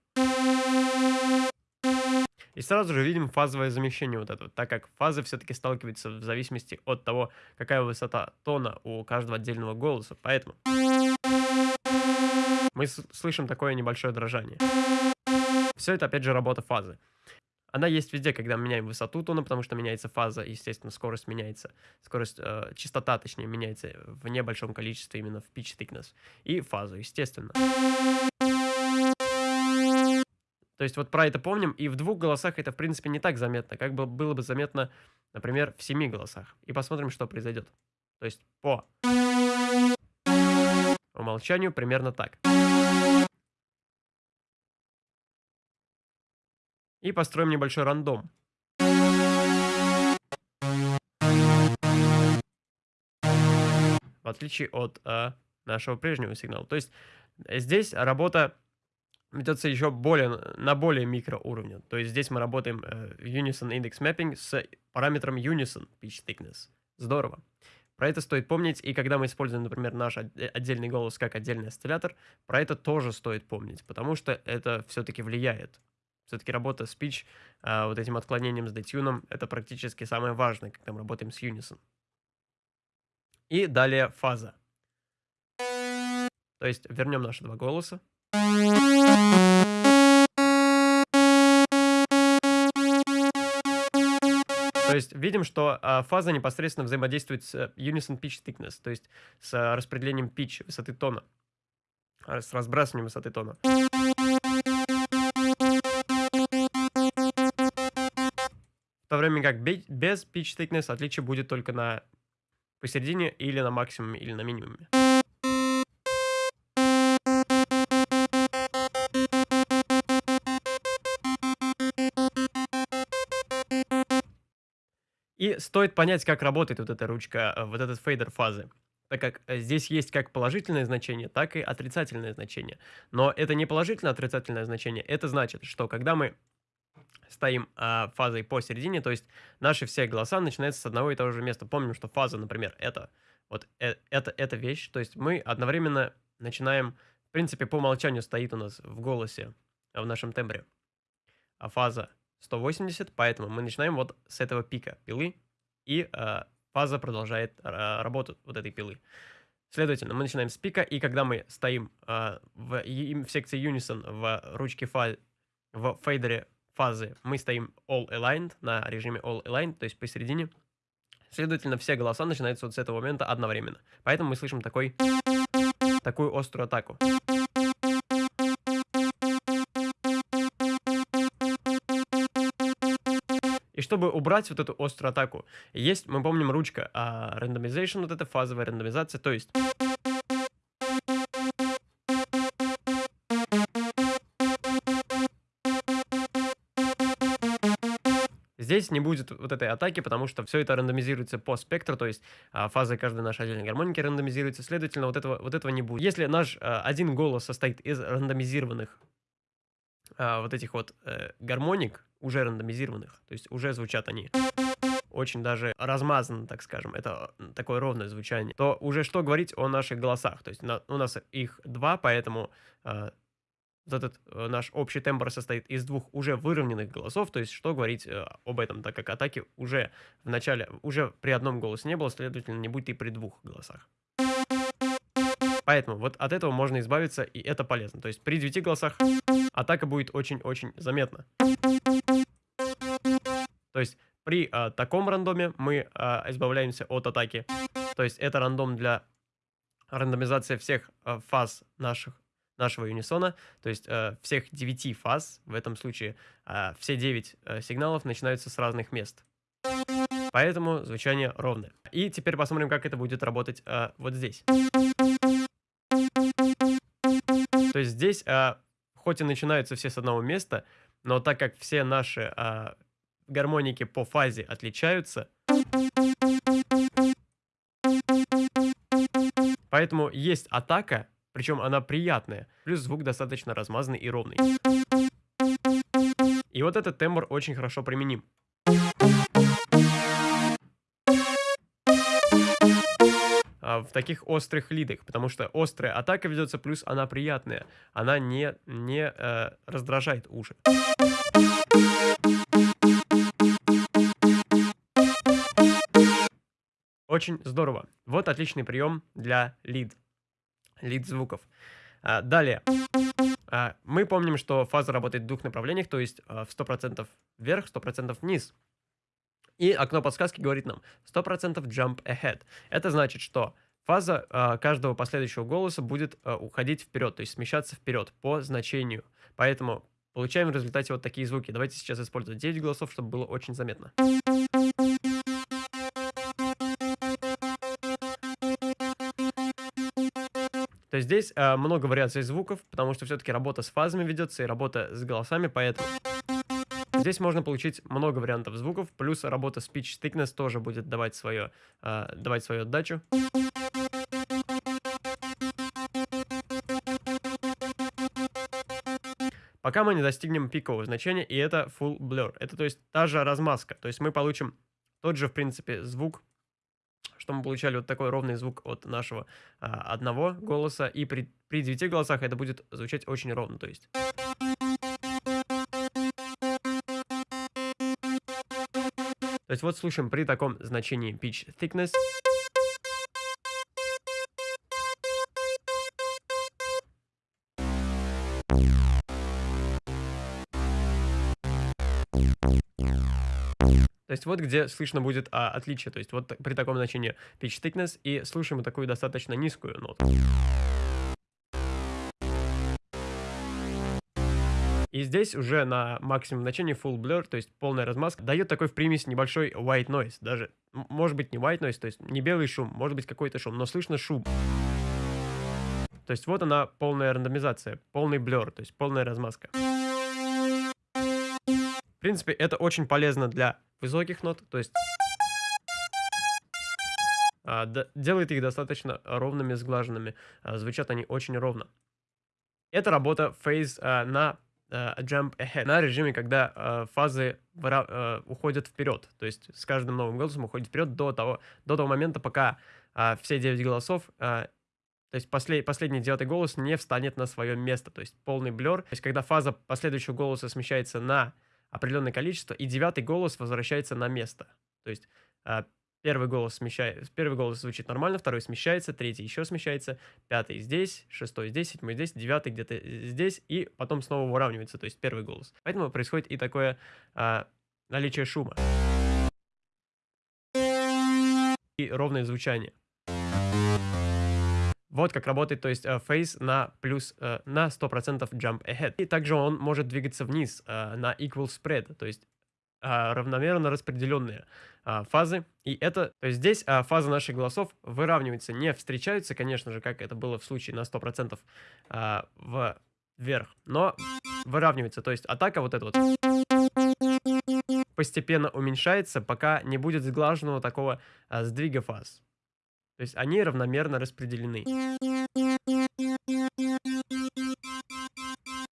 И сразу же видим фазовое замещение вот это, так как фазы все-таки сталкиваются в зависимости от того, какая высота тона у каждого отдельного голоса. Поэтому мы слышим такое небольшое дрожание. Все это опять же работа фазы. Она есть везде, когда мы меняем высоту тона, потому что меняется фаза, естественно, скорость меняется, скорость, э, частота, точнее, меняется в небольшом количестве именно в pitch thickness. И фазу, естественно. То есть вот про это помним, и в двух голосах это, в принципе, не так заметно, как бы было бы заметно, например, в семи голосах. И посмотрим, что произойдет. То есть по умолчанию примерно так. И построим небольшой рандом. В отличие от э, нашего прежнего сигнала. То есть э, здесь работа ведется еще более, на более микроуровне. То есть здесь мы работаем э, Unison Index Mapping с параметром Unison Pitch Thickness. Здорово. Про это стоит помнить, и когда мы используем, например, наш отдельный голос как отдельный осциллятор, про это тоже стоит помнить, потому что это все-таки влияет все-таки работа с pitch, а, вот этим отклонением с детюном, это практически самое важное, когда мы работаем с Unison. И далее фаза. То есть вернем наши два голоса. То есть видим, что а, фаза непосредственно взаимодействует с Unison Pitch Thickness, то есть с распределением pitch, высоты тона, с разбрасыванием высоты тона. В то время как без pitch thickness отличие будет только на посередине или на максимуме, или на минимуме. Стоит понять, как работает вот эта ручка, э, вот этот фейдер фазы. Так как э, здесь есть как положительное значение, так и отрицательное значение. Но это не положительное отрицательное значение. Это значит, что когда мы стоим а, фазой посередине, то есть наши все голоса начинаются с одного и того же места. Помним, что фаза, например, это вот э, это, это вещь, то есть мы одновременно начинаем, в принципе, по умолчанию стоит у нас в голосе, в нашем тембре, а фаза 180, поэтому мы начинаем вот с этого пика пилы, и э, фаза продолжает э, работу вот этой пилы. Следовательно, мы начинаем с пика, и когда мы стоим э, в, в секции Unison в ручке фа в фейдере фазы мы стоим all aligned, на режиме all aligned, то есть посередине. Следовательно, все голоса начинаются вот с этого момента одновременно. Поэтому мы слышим такой, такую острую атаку. И чтобы убрать вот эту острую атаку, есть, мы помним, ручка а, randomization, вот эта фазовая рандомизация, то есть Здесь не будет вот этой атаки, потому что все это рандомизируется по спектру, то есть а, фазы каждой нашей отдельной гармоники рандомизируются, следовательно, вот этого, вот этого не будет. Если наш а, один голос состоит из рандомизированных а, вот этих вот э, гармоник, уже рандомизированных, то есть уже звучат они очень даже размазано, так скажем, это такое ровное звучание, то уже что говорить о наших голосах, то есть на, у нас их два, поэтому э, этот э, наш общий тембр состоит из двух уже выровненных голосов, то есть что говорить э, об этом, так как атаки уже в начале, уже при одном голосе не было, следовательно, не будет и при двух голосах. Поэтому вот от этого можно избавиться, и это полезно. То есть при девяти голосах атака будет очень-очень заметна. То есть при э, таком рандоме мы э, избавляемся от атаки. То есть это рандом для рандомизации всех э, фаз наших нашего юнисона, то есть э, всех 9 фаз, в этом случае э, все 9 э, сигналов начинаются с разных мест. Поэтому звучание ровное. И теперь посмотрим, как это будет работать э, вот здесь. То есть здесь, э, хоть и начинаются все с одного места, но так как все наши э, гармоники по фазе отличаются, поэтому есть атака, причем она приятная, плюс звук достаточно размазанный и ровный. И вот этот тембр очень хорошо применим. А, в таких острых лидах, потому что острая атака ведется, плюс она приятная. Она не, не э, раздражает уши. Очень здорово. Вот отличный прием для лид лид звуков. А, далее. А, мы помним, что фаза работает в двух направлениях, то есть а, в 100% вверх, 100% вниз. И окно подсказки говорит нам 100% jump ahead. Это значит, что фаза э, каждого последующего голоса будет э, уходить вперед, то есть смещаться вперед по значению. Поэтому получаем в результате вот такие звуки. Давайте сейчас использовать 9 голосов, чтобы было очень заметно. То есть здесь э, много вариаций звуков, потому что все-таки работа с фазами ведется и работа с голосами, поэтому здесь можно получить много вариантов звуков, плюс работа speech thickness тоже будет давать, свое, э, давать свою отдачу. Пока мы не достигнем пикового значения, и это full blur. Это то есть та же размазка. То есть мы получим тот же, в принципе, звук, что мы получали вот такой ровный звук от нашего а, одного голоса, и при, при девяти голосах это будет звучать очень ровно, то есть... То есть вот слушаем при таком значении pitch thickness. То есть вот где слышно будет а, отличие. То есть вот при таком значении pitch thickness и слушаем такую достаточно низкую ноту. И здесь уже на максимум значении full blur, то есть полная размазка, дает такой в примесь небольшой white noise. Даже, может быть, не white noise, то есть не белый шум, может быть какой-то шум, но слышно шум. То есть вот она полная рандомизация, полный блер, то есть полная размазка. Принципе, это очень полезно для высоких нот, то есть а, делает их достаточно ровными, сглаженными. А, звучат они очень ровно. Это работа фейз а, на jump ahead, на режиме, когда фазы уходят вперед. То есть с каждым новым голосом уходит вперед до того, до того момента, пока все 9 голосов то есть послед, последний девятый голос не встанет на свое место, то есть полный блер. То есть когда фаза последующего голоса смещается на определенное количество, и девятый голос возвращается на место. То есть а, первый голос смещается, первый голос звучит нормально, второй смещается, третий еще смещается, пятый здесь, шестой здесь, седьмой здесь, девятый где-то здесь, и потом снова выравнивается, то есть первый голос. Поэтому происходит и такое а, наличие шума. И ровное звучание. Вот как работает, то есть фейс на плюс, uh, на 100% jump ahead. И также он может двигаться вниз uh, на equal spread, то есть равномерно распределенные фазы. И это, то есть здесь фазы наших голосов выравниваются, не встречаются, конечно же, как это было в случае на 100% в вверх, но выравнивается. То есть атака вот эта вот постепенно уменьшается, пока не будет сглаженного такого сдвига фаз. То есть они равномерно распределены.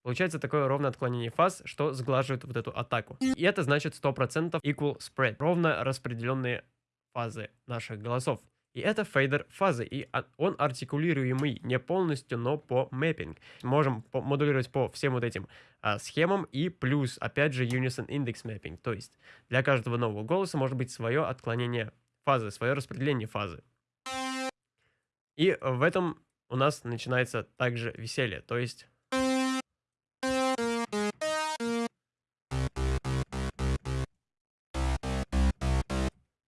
Получается такое ровное отклонение фаз, что сглаживает вот эту атаку. И это значит 100% equal spread, ровно распределенные фазы наших голосов. И это фейдер фазы, и он артикулируемый не полностью, но по мэппинг. Можем модулировать по всем вот этим а, схемам и плюс, опять же, unison index mapping. То есть для каждого нового голоса может быть свое отклонение фазы, свое распределение фазы. И в этом у нас начинается также веселье, то есть...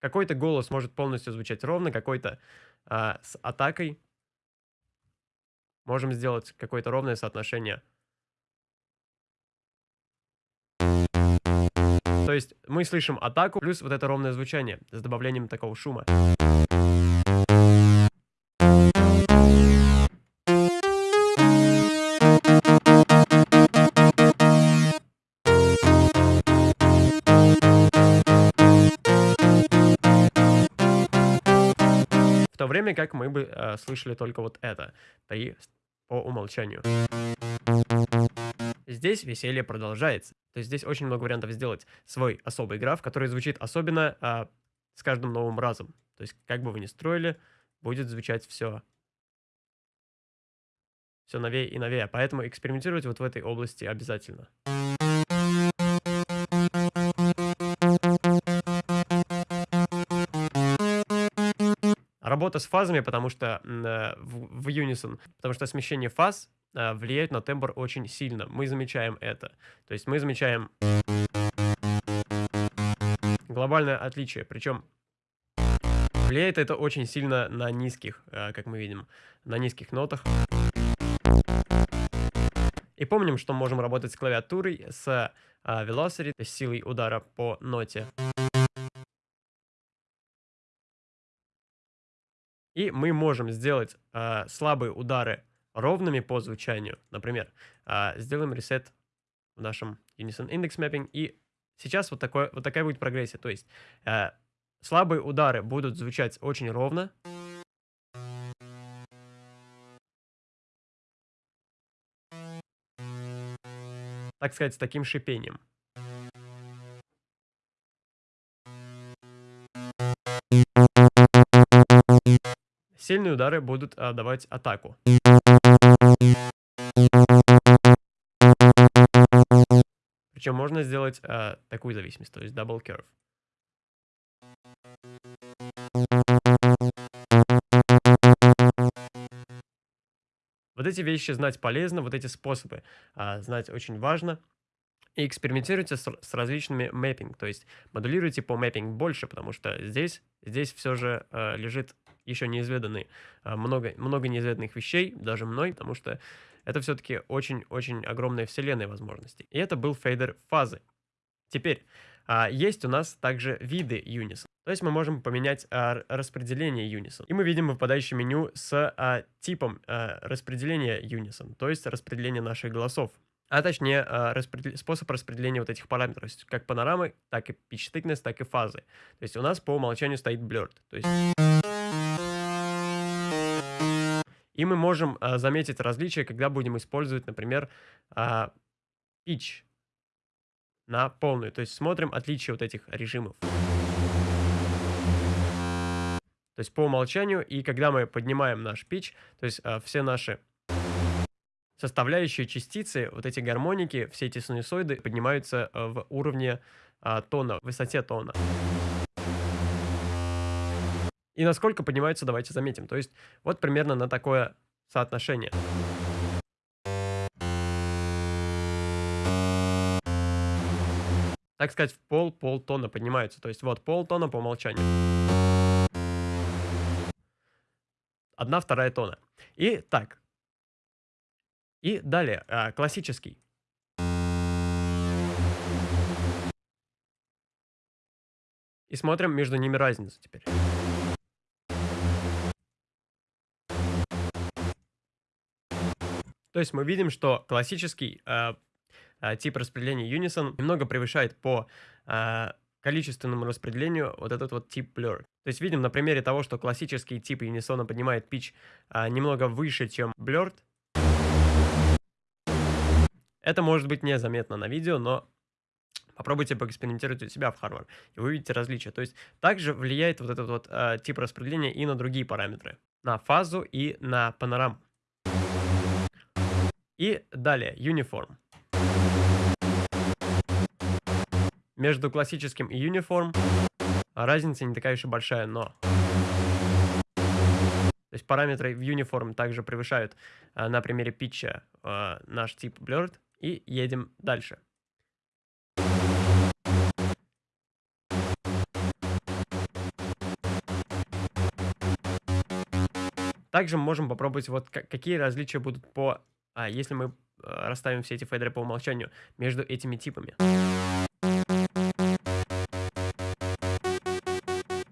Какой-то голос может полностью звучать ровно, какой-то а, с атакой. Можем сделать какое-то ровное соотношение. То есть мы слышим атаку плюс вот это ровное звучание с добавлением такого шума. То время как мы бы э, слышали только вот это при, по умолчанию. Здесь веселье продолжается. То есть здесь очень много вариантов сделать свой особый граф, который звучит особенно э, с каждым новым разом. То есть как бы вы ни строили, будет звучать все все новее и новее. Поэтому экспериментировать вот в этой области обязательно. Работа с фазами, потому что э, в, в Unison, потому что смещение фаз а, влияют на тембр очень сильно. Мы замечаем это. То есть мы замечаем глобальное отличие. Причем влияет это очень сильно на низких, а, как мы видим, на низких нотах. И помним, что можем работать с клавиатурой, с velocity, есть силой удара по ноте. И мы можем сделать э, слабые удары ровными по звучанию. Например, э, сделаем ресет в нашем Unison Index Mapping. И сейчас вот, такое, вот такая будет прогрессия. То есть э, слабые удары будут звучать очень ровно. Так сказать, с таким шипением. Сильные удары будут а, давать атаку. Причем можно сделать а, такую зависимость, то есть double curve. Вот эти вещи знать полезно, вот эти способы а, знать очень важно. И экспериментируйте с, с различными мэппинг, то есть модулируйте по мэппинг больше, потому что здесь, здесь все же э, лежит еще неизведанный, а, много, много неизведанных вещей, даже мной, потому что это все-таки очень-очень огромная вселенная возможностей. И это был фейдер фазы. Теперь, а, есть у нас также виды Unison. То есть мы можем поменять а, распределение Unison. И мы видим выпадающее меню с типом распределения Unison, то есть распределение наших голосов. А точнее, распредел... способ распределения вот этих параметров, как панорамы, так и pitch thickness, так и фазы. То есть у нас по умолчанию стоит blurred. То есть... И мы можем а, заметить различия, когда будем использовать, например, а, pitch на полную. То есть смотрим отличия вот этих режимов. То есть по умолчанию, и когда мы поднимаем наш pitch, то есть а, все наши составляющие частицы, вот эти гармоники, все эти синусоиды поднимаются а, в уровне а, тона, в высоте тона. И насколько поднимаются, давайте заметим. То есть вот примерно на такое соотношение. Так сказать, в пол полтона поднимаются. То есть вот полтона по умолчанию. Одна вторая тона. И так. И далее, а, классический. И смотрим между ними разницу теперь. То есть мы видим, что классический э, э, тип распределения Unison немного превышает по э, количественному распределению вот этот вот тип Blur. То есть видим на примере того, что классический тип Unison поднимает pitch э, немного выше, чем Blurred. Это может быть незаметно на видео, но Попробуйте поэкспериментировать у себя в Harvard, и вы увидите различия. То есть также влияет вот этот вот э, тип распределения и на другие параметры. На фазу и на панораму. И далее, uniform. Между классическим и uniform разница не такая уж и большая, но... То есть параметры в uniform также превышают а, на примере питча а, наш тип blurred. И едем дальше. Также мы можем попробовать, вот какие различия будут по а если мы а, расставим все эти фейдеры по умолчанию между этими типами.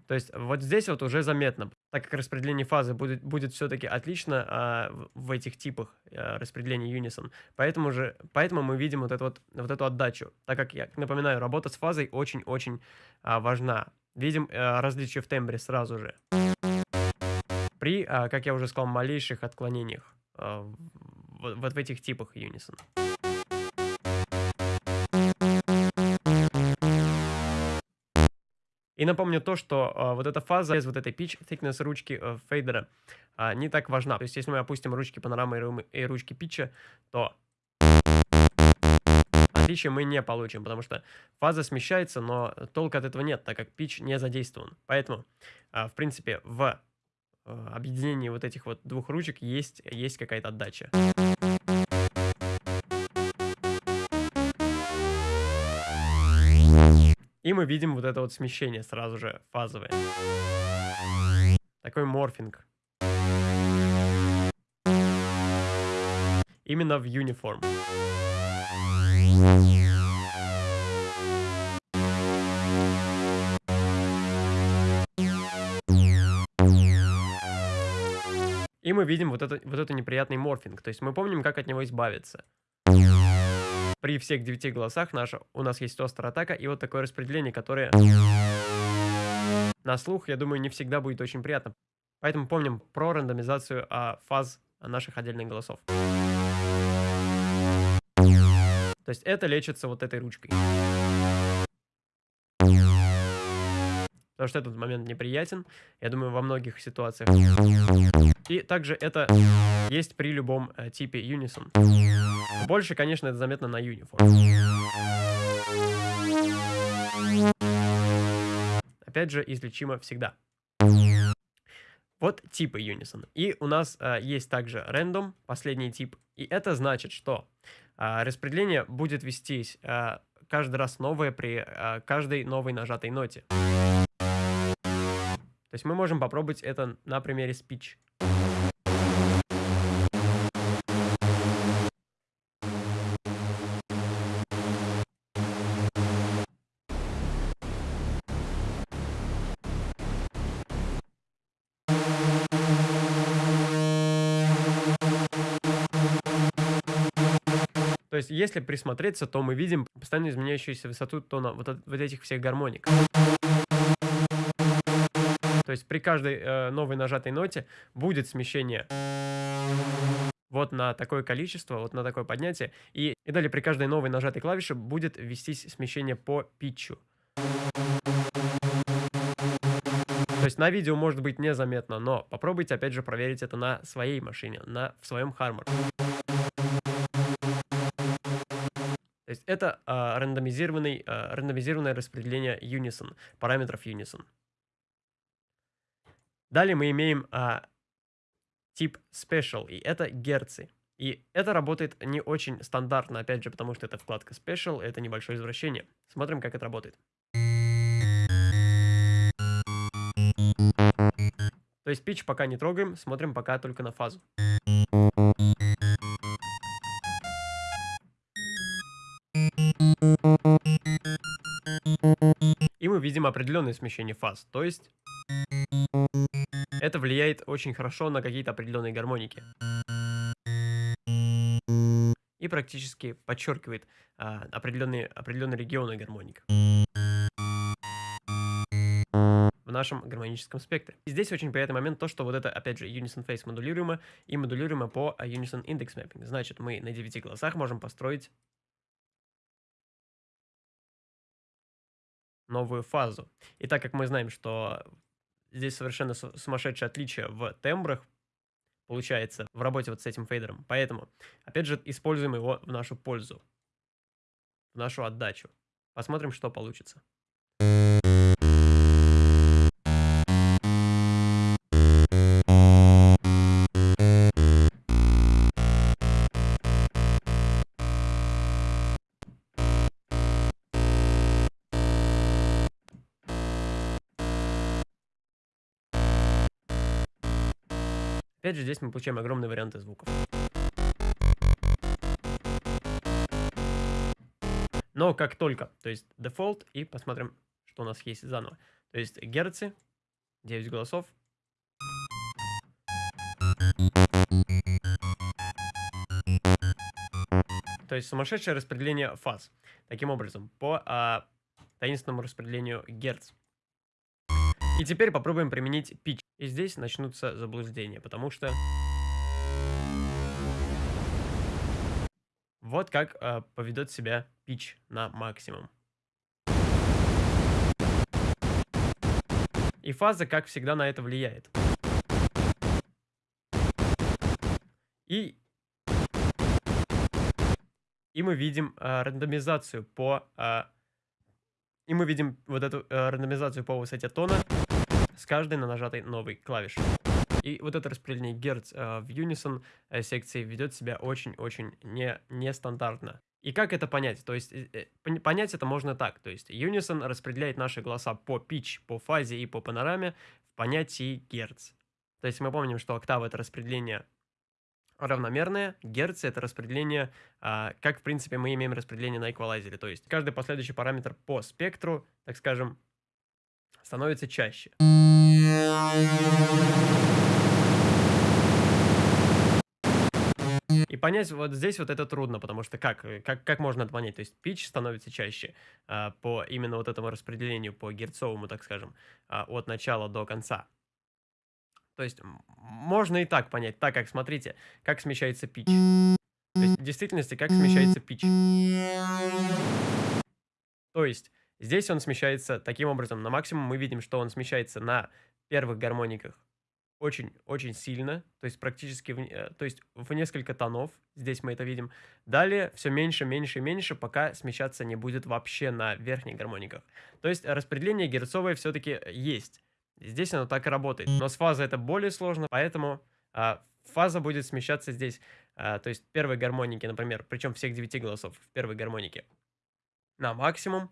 То есть вот здесь вот уже заметно, так как распределение фазы будет, будет все-таки отлично а, в, этих типах а, распределения Unison. Поэтому, же, поэтому мы видим вот, это вот, вот эту отдачу. Так как, я напоминаю, работа с фазой очень-очень а, важна. Видим а, различия в тембре сразу же. При, а, как я уже сказал, малейших отклонениях а, вот в этих типах Unison. И напомню то, что э, вот эта фаза без вот этой pitch thickness ручки э, фейдера э, не так важна. То есть, если мы опустим ручки панорамы и ручки питча, то отличия мы не получим, потому что фаза смещается, но толка от этого нет, так как pitch не задействован. Поэтому, э, в принципе, в Э, объединении вот этих вот двух ручек есть, есть какая-то отдача. И мы видим вот это вот смещение сразу же фазовое. Такой морфинг. Именно в uniform. И мы видим вот, это, вот этот неприятный морфинг. То есть мы помним, как от него избавиться. При всех девяти голосах наша, у нас есть острая атака и вот такое распределение, которое на слух, я думаю, не всегда будет очень приятно. Поэтому помним про рандомизацию а, фаз наших отдельных голосов. То есть это лечится вот этой ручкой. Потому что этот момент неприятен, я думаю, во многих ситуациях. И также это есть при любом э, типе Unison. Больше, конечно, это заметно на Uniform. Опять же, излечимо всегда. Вот типы Unison. И у нас э, есть также Random, последний тип. И это значит, что э, распределение будет вестись э, каждый раз новое при э, каждой новой нажатой ноте. То есть мы можем попробовать это на примере speech. Есть, если присмотреться, то мы видим постоянно изменяющуюся высоту тона вот, от, вот этих всех гармоник. То есть при каждой э, новой нажатой ноте будет смещение вот на такое количество, вот на такое поднятие. И, и далее при каждой новой нажатой клавише будет вестись смещение по питчу. То есть на видео может быть незаметно, но попробуйте опять же проверить это на своей машине, на, в своем Harmor. Есть это э, рандомизированный, э, рандомизированное распределение Unison, параметров Unison. Далее мы имеем а, тип Special, и это герцы. И это работает не очень стандартно, опять же, потому что это вкладка Special, это небольшое извращение. Смотрим, как это работает. То есть pitch пока не трогаем, смотрим пока только на фазу. Видим определенное смещение фаз, то есть это влияет очень хорошо на какие-то определенные гармоники. И практически подчеркивает а, определенные, определенные регионы гармоник в нашем гармоническом спектре. И здесь очень приятный момент то, что вот это, опять же, Unison Face модулируемо и модулируемо по а, Unison Index Mapping. Значит, мы на 9 голосах можем построить новую фазу. И так как мы знаем, что здесь совершенно сумасшедшее отличие в тембрах, получается, в работе вот с этим фейдером. Поэтому, опять же, используем его в нашу пользу, в нашу отдачу. Посмотрим, что получится. Опять же, здесь мы получаем огромные варианты звуков. Но как только, то есть дефолт, и посмотрим, что у нас есть заново. То есть герцы, 9 голосов. То есть сумасшедшее распределение фаз. Таким образом, по а, таинственному распределению герц. И теперь попробуем применить pitch. И здесь начнутся заблуждения, потому что... Вот как э, поведет себя pitch на максимум. И фаза, как всегда, на это влияет. И, и мы видим э, рандомизацию по... Э, и мы видим вот эту э, рандомизацию по высоте тона с каждой на нажатой новой клавишей. И вот это распределение герц э, в Unison э, секции ведет себя очень-очень не, нестандартно. И как это понять? То есть э, э, понять это можно так. То есть Unison распределяет наши голоса по pitch, по фазе и по панораме в понятии герц. То есть мы помним, что октава это распределение равномерное, герцы это распределение, а, как в принципе мы имеем распределение на эквалайзере. То есть каждый последующий параметр по спектру, так скажем, становится чаще. И понять вот здесь вот это трудно, потому что как, как, как можно это понять? То есть pitch становится чаще а, по именно вот этому распределению, по герцовому, так скажем, а, от начала до конца. То есть можно и так понять, так как, смотрите, как смещается pitch. То есть в действительности, как смещается pitch. То есть здесь он смещается таким образом. На максимум мы видим, что он смещается на первых гармониках очень-очень сильно, то есть практически, в, э, то есть в несколько тонов, здесь мы это видим. Далее все меньше, меньше, меньше, пока смещаться не будет вообще на верхних гармониках. То есть распределение герцовое все-таки есть. Здесь оно так и работает. Но с фазой это более сложно, поэтому а, фаза будет смещаться здесь. А, то есть первые гармоники, например, причем всех девяти голосов в первой гармонике на максимум,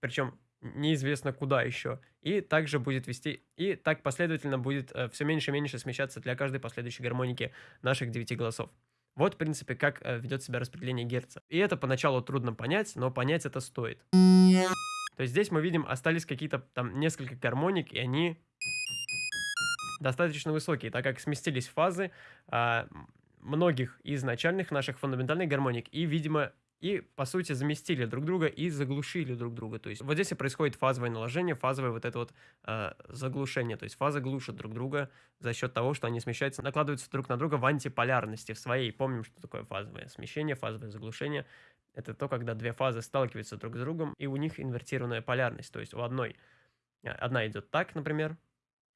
причем неизвестно куда еще. И также будет вести, и так последовательно будет э, все меньше и меньше смещаться для каждой последующей гармоники наших девяти голосов. Вот, в принципе, как э, ведет себя распределение герца. И это поначалу трудно понять, но понять это стоит. То есть здесь мы видим, остались какие-то там несколько гармоник, и они достаточно высокие, так как сместились фазы а, многих из начальных наших фундаментальных гармоник, и, видимо, и, по сути, заместили друг друга и заглушили друг друга. То есть вот здесь и происходит фазовое наложение, фазовое вот это вот э, заглушение. То есть фазы глушат друг друга за счет того, что они смещаются, накладываются друг на друга в антиполярности в своей. Помним, что такое фазовое смещение, фазовое заглушение. Это то, когда две фазы сталкиваются друг с другом, и у них инвертированная полярность. То есть у одной, э, одна идет так, например,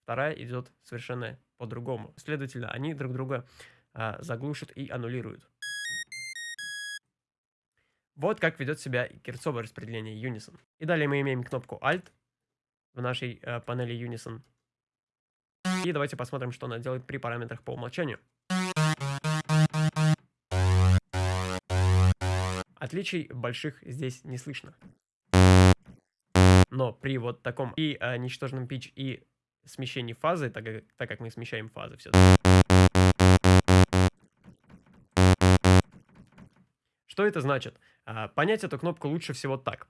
вторая идет совершенно по-другому. Следовательно, они друг друга э, заглушат и аннулируют. Вот как ведет себя герцовое распределение Unison. И далее мы имеем кнопку Alt в нашей э, панели Unison. И давайте посмотрим, что она делает при параметрах по умолчанию. Отличий больших здесь не слышно. Но при вот таком и э, ничтожном pitch и смещении фазы, так как, так как мы смещаем фазы все-таки. Что это значит? А, понять эту кнопку лучше всего так.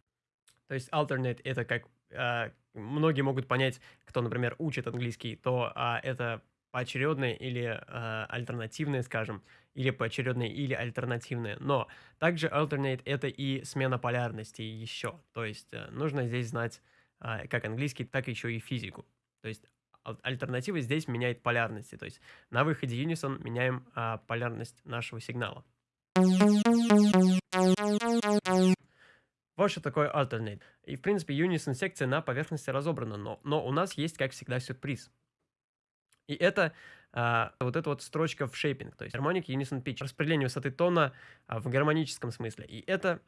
То есть alternate это как а, многие могут понять, кто, например, учит английский, то а, это поочередное или альтернативное, скажем, или поочередное, или альтернативное. Но также alternate это и смена полярности еще. То есть а, нужно здесь знать как английский, так еще и физику. То есть альтернатива здесь меняет полярности. То есть на выходе Unison меняем а, полярность нашего сигнала. Вот что такое alternate. И, в принципе, unison секция на поверхности разобрана, но, но у нас есть, как всегда, сюрприз. И это а, вот эта вот строчка в shaping, то есть harmonic unison pitch, распределение высоты тона а, в гармоническом смысле. И это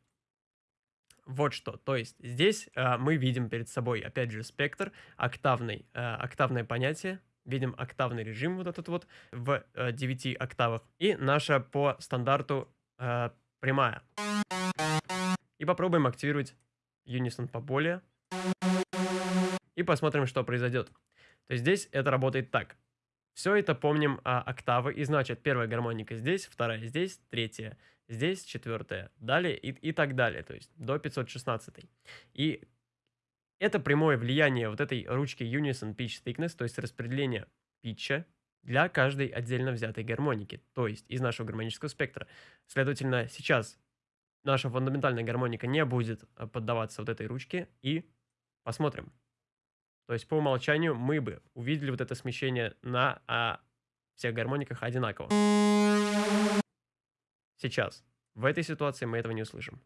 вот что. То есть здесь а, мы видим перед собой, опять же, спектр, октавный, а, октавное понятие, видим октавный режим вот этот вот в а, 9 октавах. И наша по стандарту а, прямая. И попробуем активировать Unison поболее. И посмотрим, что произойдет. То есть здесь это работает так. Все это помним а, октавы. И значит, первая гармоника здесь, вторая здесь, третья здесь, четвертая. Далее и, и так далее. То есть до 516. И это прямое влияние вот этой ручки Unison Pitch Thickness, то есть распределение питча для каждой отдельно взятой гармоники, то есть из нашего гармонического спектра. Следовательно, сейчас наша фундаментальная гармоника не будет э, поддаваться вот этой ручке. И посмотрим. То есть по умолчанию мы бы увидели вот это смещение на а, всех гармониках одинаково. Сейчас. В этой ситуации мы этого не услышим.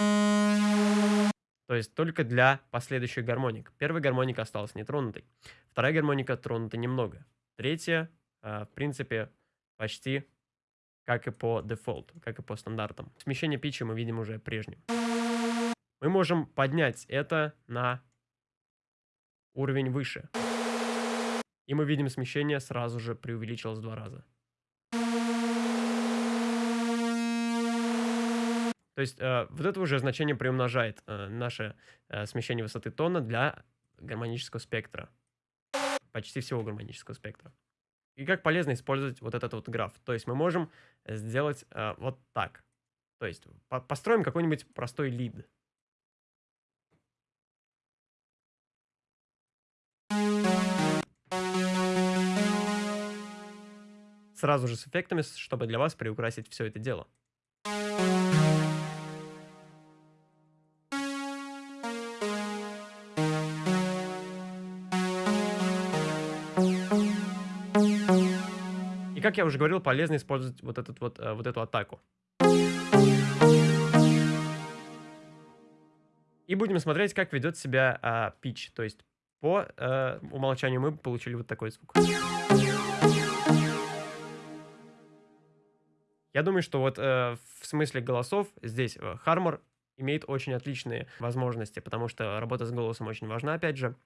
То есть только для последующих гармоник. Первая гармоника осталась нетронутой. Вторая гармоника тронута немного. Третья, в принципе, почти как и по дефолт, как и по стандартам. Смещение питча мы видим уже прежним. Мы можем поднять это на уровень выше. И мы видим смещение сразу же преувеличилось в два раза. То есть э, вот это уже значение приумножает э, наше э, смещение высоты тона для гармонического спектра. Почти всего гармонического спектра. И как полезно использовать вот этот вот граф. То есть мы можем сделать э, вот так. То есть по построим какой-нибудь простой лид. Сразу же с эффектами, чтобы для вас приукрасить все это дело. Как я уже говорил, полезно использовать вот, этот вот, э, вот эту атаку. И будем смотреть, как ведет себя а, pitch. То есть по э, умолчанию мы получили вот такой звук. Я думаю, что вот э, в смысле голосов здесь Harmor имеет очень отличные возможности, потому что работа с голосом очень важна, опять же.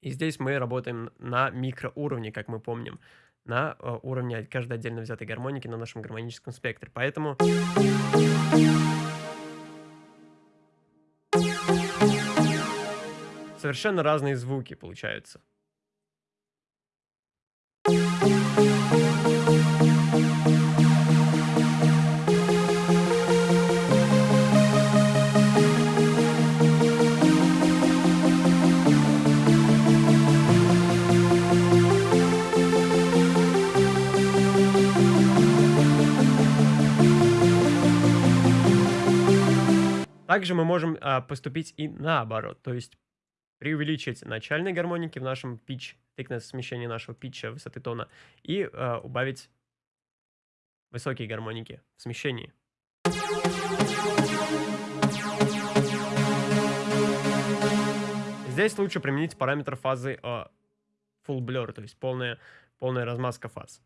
И здесь мы работаем на микроуровне, как мы помним, на э, уровне каждой отдельно взятой гармоники на нашем гармоническом спектре. Поэтому... Совершенно разные звуки получаются. Также мы можем а, поступить и наоборот, то есть преувеличить начальные гармоники в нашем pitch, thickness смещение нашего питча, высоты тона, и а, убавить высокие гармоники в смещении. Здесь лучше применить параметр фазы а, full blur, то есть полная, полная размазка фаз.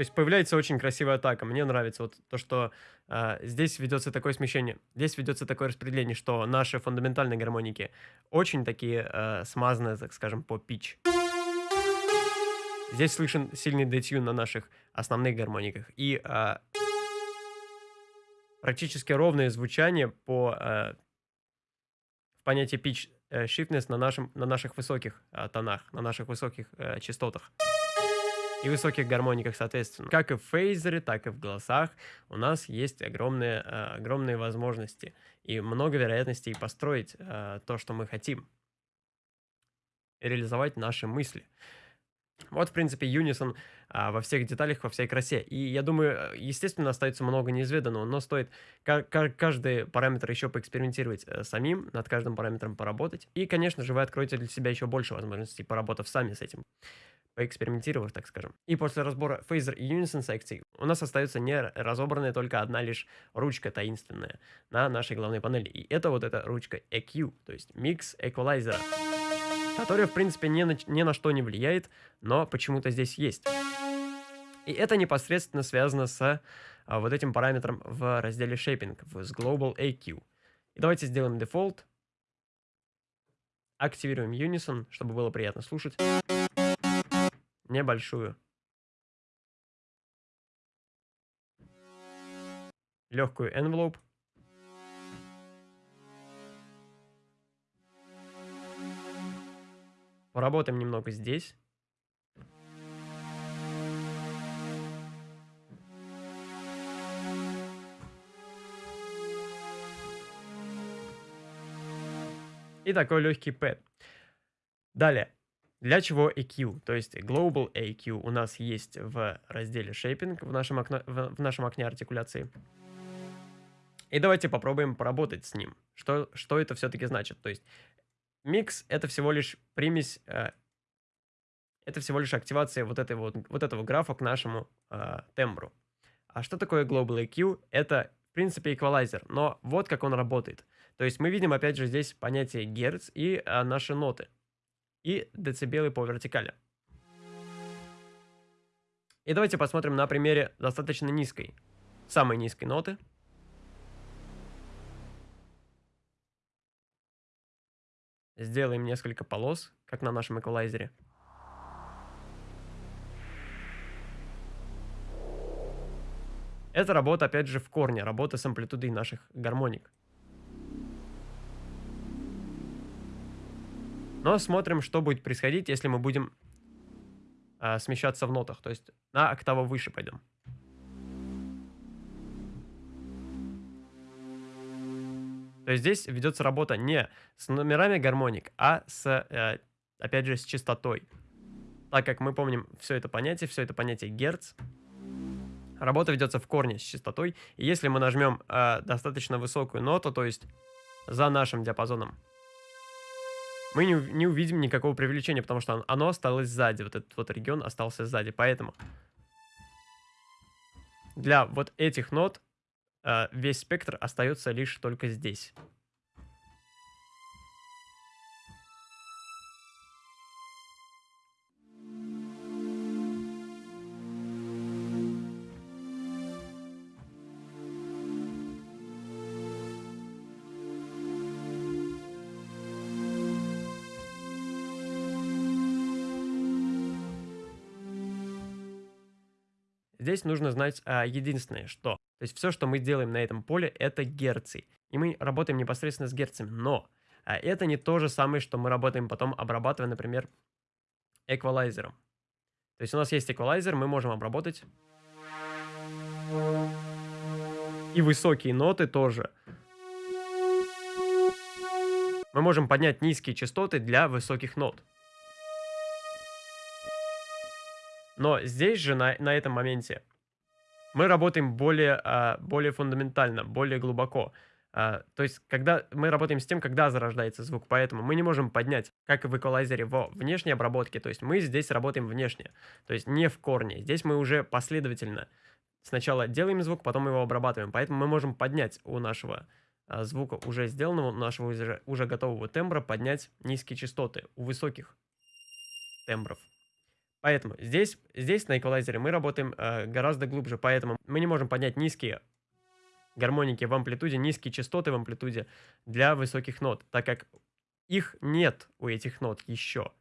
То есть появляется очень красивая атака. Мне нравится вот то, что э, здесь ведется такое смещение, здесь ведется такое распределение, что наши фундаментальные гармоники очень такие э, смазанные, так скажем, по pitch. Здесь слышен сильный детюн на наших основных гармониках. И э, практически ровное звучание по э, понятию pitch э, shiftness на, нашем, на наших высоких э, тонах, на наших высоких э, частотах и высоких гармониках, соответственно. Как и в фейзере, так и в голосах у нас есть огромные, э, огромные возможности и много вероятностей построить э, то, что мы хотим. И реализовать наши мысли. Вот, в принципе, Unison а, во всех деталях, во всей красе. И я думаю, естественно, остается много неизведанного, но стоит каждый параметр еще поэкспериментировать э, самим, над каждым параметром поработать. И, конечно же, вы откроете для себя еще больше возможностей, поработав сами с этим поэкспериментировав, так скажем. И после разбора фейзер и Unison секций у нас остается не разобранная только одна лишь ручка таинственная на нашей главной панели. И это вот эта ручка EQ, то есть Mix Equalizer, которая в принципе ни на, ни на что не влияет, но почему-то здесь есть. И это непосредственно связано с а, вот этим параметром в разделе Shaping, с Global EQ. И давайте сделаем дефолт. Активируем Unison, чтобы было приятно слушать. Небольшую. Легкую envelope. Поработаем немного здесь. И такой легкий пэт. Далее. Для чего EQ? То есть Global EQ у нас есть в разделе Shaping в нашем, окно, в, в нашем окне артикуляции. И давайте попробуем поработать с ним. Что, что это все-таки значит? То есть микс это всего лишь примесь, э, это всего лишь активация вот, этой вот, вот этого графа к нашему э, тембру. А что такое Global EQ? Это, в принципе, эквалайзер, но вот как он работает. То есть мы видим, опять же, здесь понятие герц и э, наши ноты и децибелы по вертикали. И давайте посмотрим на примере достаточно низкой, самой низкой ноты. сделаем несколько полос, как на нашем эквалайзере. Это работа, опять же, в корне, работа с амплитудой наших гармоник. Но смотрим, что будет происходить, если мы будем э, смещаться в нотах. То есть на октаву выше пойдем. То есть здесь ведется работа не с номерами гармоник, а с, э, опять же, с частотой. Так как мы помним все это понятие, все это понятие герц, работа ведется в корне с частотой. И если мы нажмем э, достаточно высокую ноту, то есть за нашим диапазоном, мы не, не увидим никакого привлечения, потому что оно осталось сзади, вот этот вот регион остался сзади. Поэтому для вот этих нот э, весь спектр остается лишь только здесь. Здесь нужно знать а, единственное, что. То есть все, что мы делаем на этом поле, это герцы. И мы работаем непосредственно с герцами. Но а, это не то же самое, что мы работаем потом, обрабатывая, например, эквалайзером. То есть у нас есть эквалайзер, мы можем обработать. И высокие ноты тоже. Мы можем поднять низкие частоты для высоких нот. Но здесь же, на, на этом моменте, мы работаем более, а, более фундаментально, более глубоко. А, то есть, когда мы работаем с тем, когда зарождается звук, поэтому мы не можем поднять, как и в эквалайзере, во внешней обработке, то есть мы здесь работаем внешне, то есть не в корне. Здесь мы уже последовательно сначала делаем звук, потом его обрабатываем, поэтому мы можем поднять у нашего а, звука уже сделанного, у нашего уже, уже готового тембра, поднять низкие частоты у высоких тембров. Поэтому здесь, здесь на эквалайзере мы работаем э, гораздо глубже, поэтому мы не можем поднять низкие гармоники в амплитуде, низкие частоты в амплитуде для высоких нот, так как их нет у этих нот еще.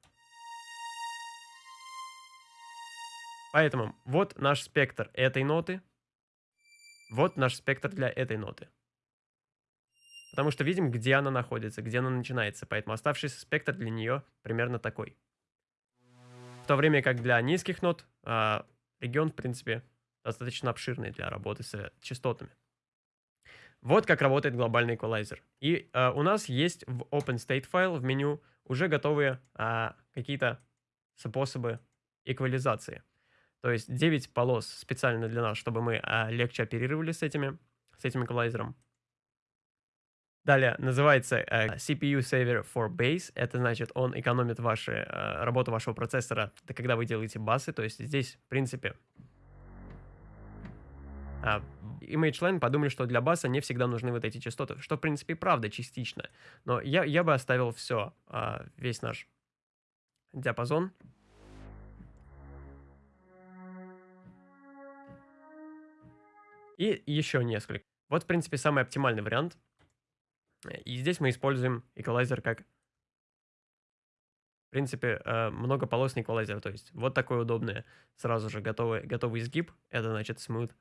Поэтому вот наш спектр этой ноты, вот наш спектр для этой ноты. Потому что видим, где она находится, где она начинается, поэтому оставшийся спектр для нее примерно такой то время как для низких нот а, регион, в принципе, достаточно обширный для работы с частотами. Вот как работает глобальный эквалайзер. И а, у нас есть в OpenState файл в меню уже готовые а, какие-то способы эквализации. То есть 9 полос специально для нас, чтобы мы а, легче оперировали с, этими, с этим эквалайзером. Далее называется э, CPU Saver for Base. Это значит, он экономит ваши, э, работу вашего процессора, когда вы делаете басы. То есть здесь, в принципе, а, ImageLine подумали, что для баса не всегда нужны вот эти частоты, что, в принципе, правда частично. Но я, я бы оставил все, а, весь наш диапазон. И еще несколько. Вот, в принципе, самый оптимальный вариант — и здесь мы используем эквалайзер как, в принципе, э, многополосный эквалайзер. То есть вот такой удобный, сразу же готовый, готовый изгиб. Это значит smooth.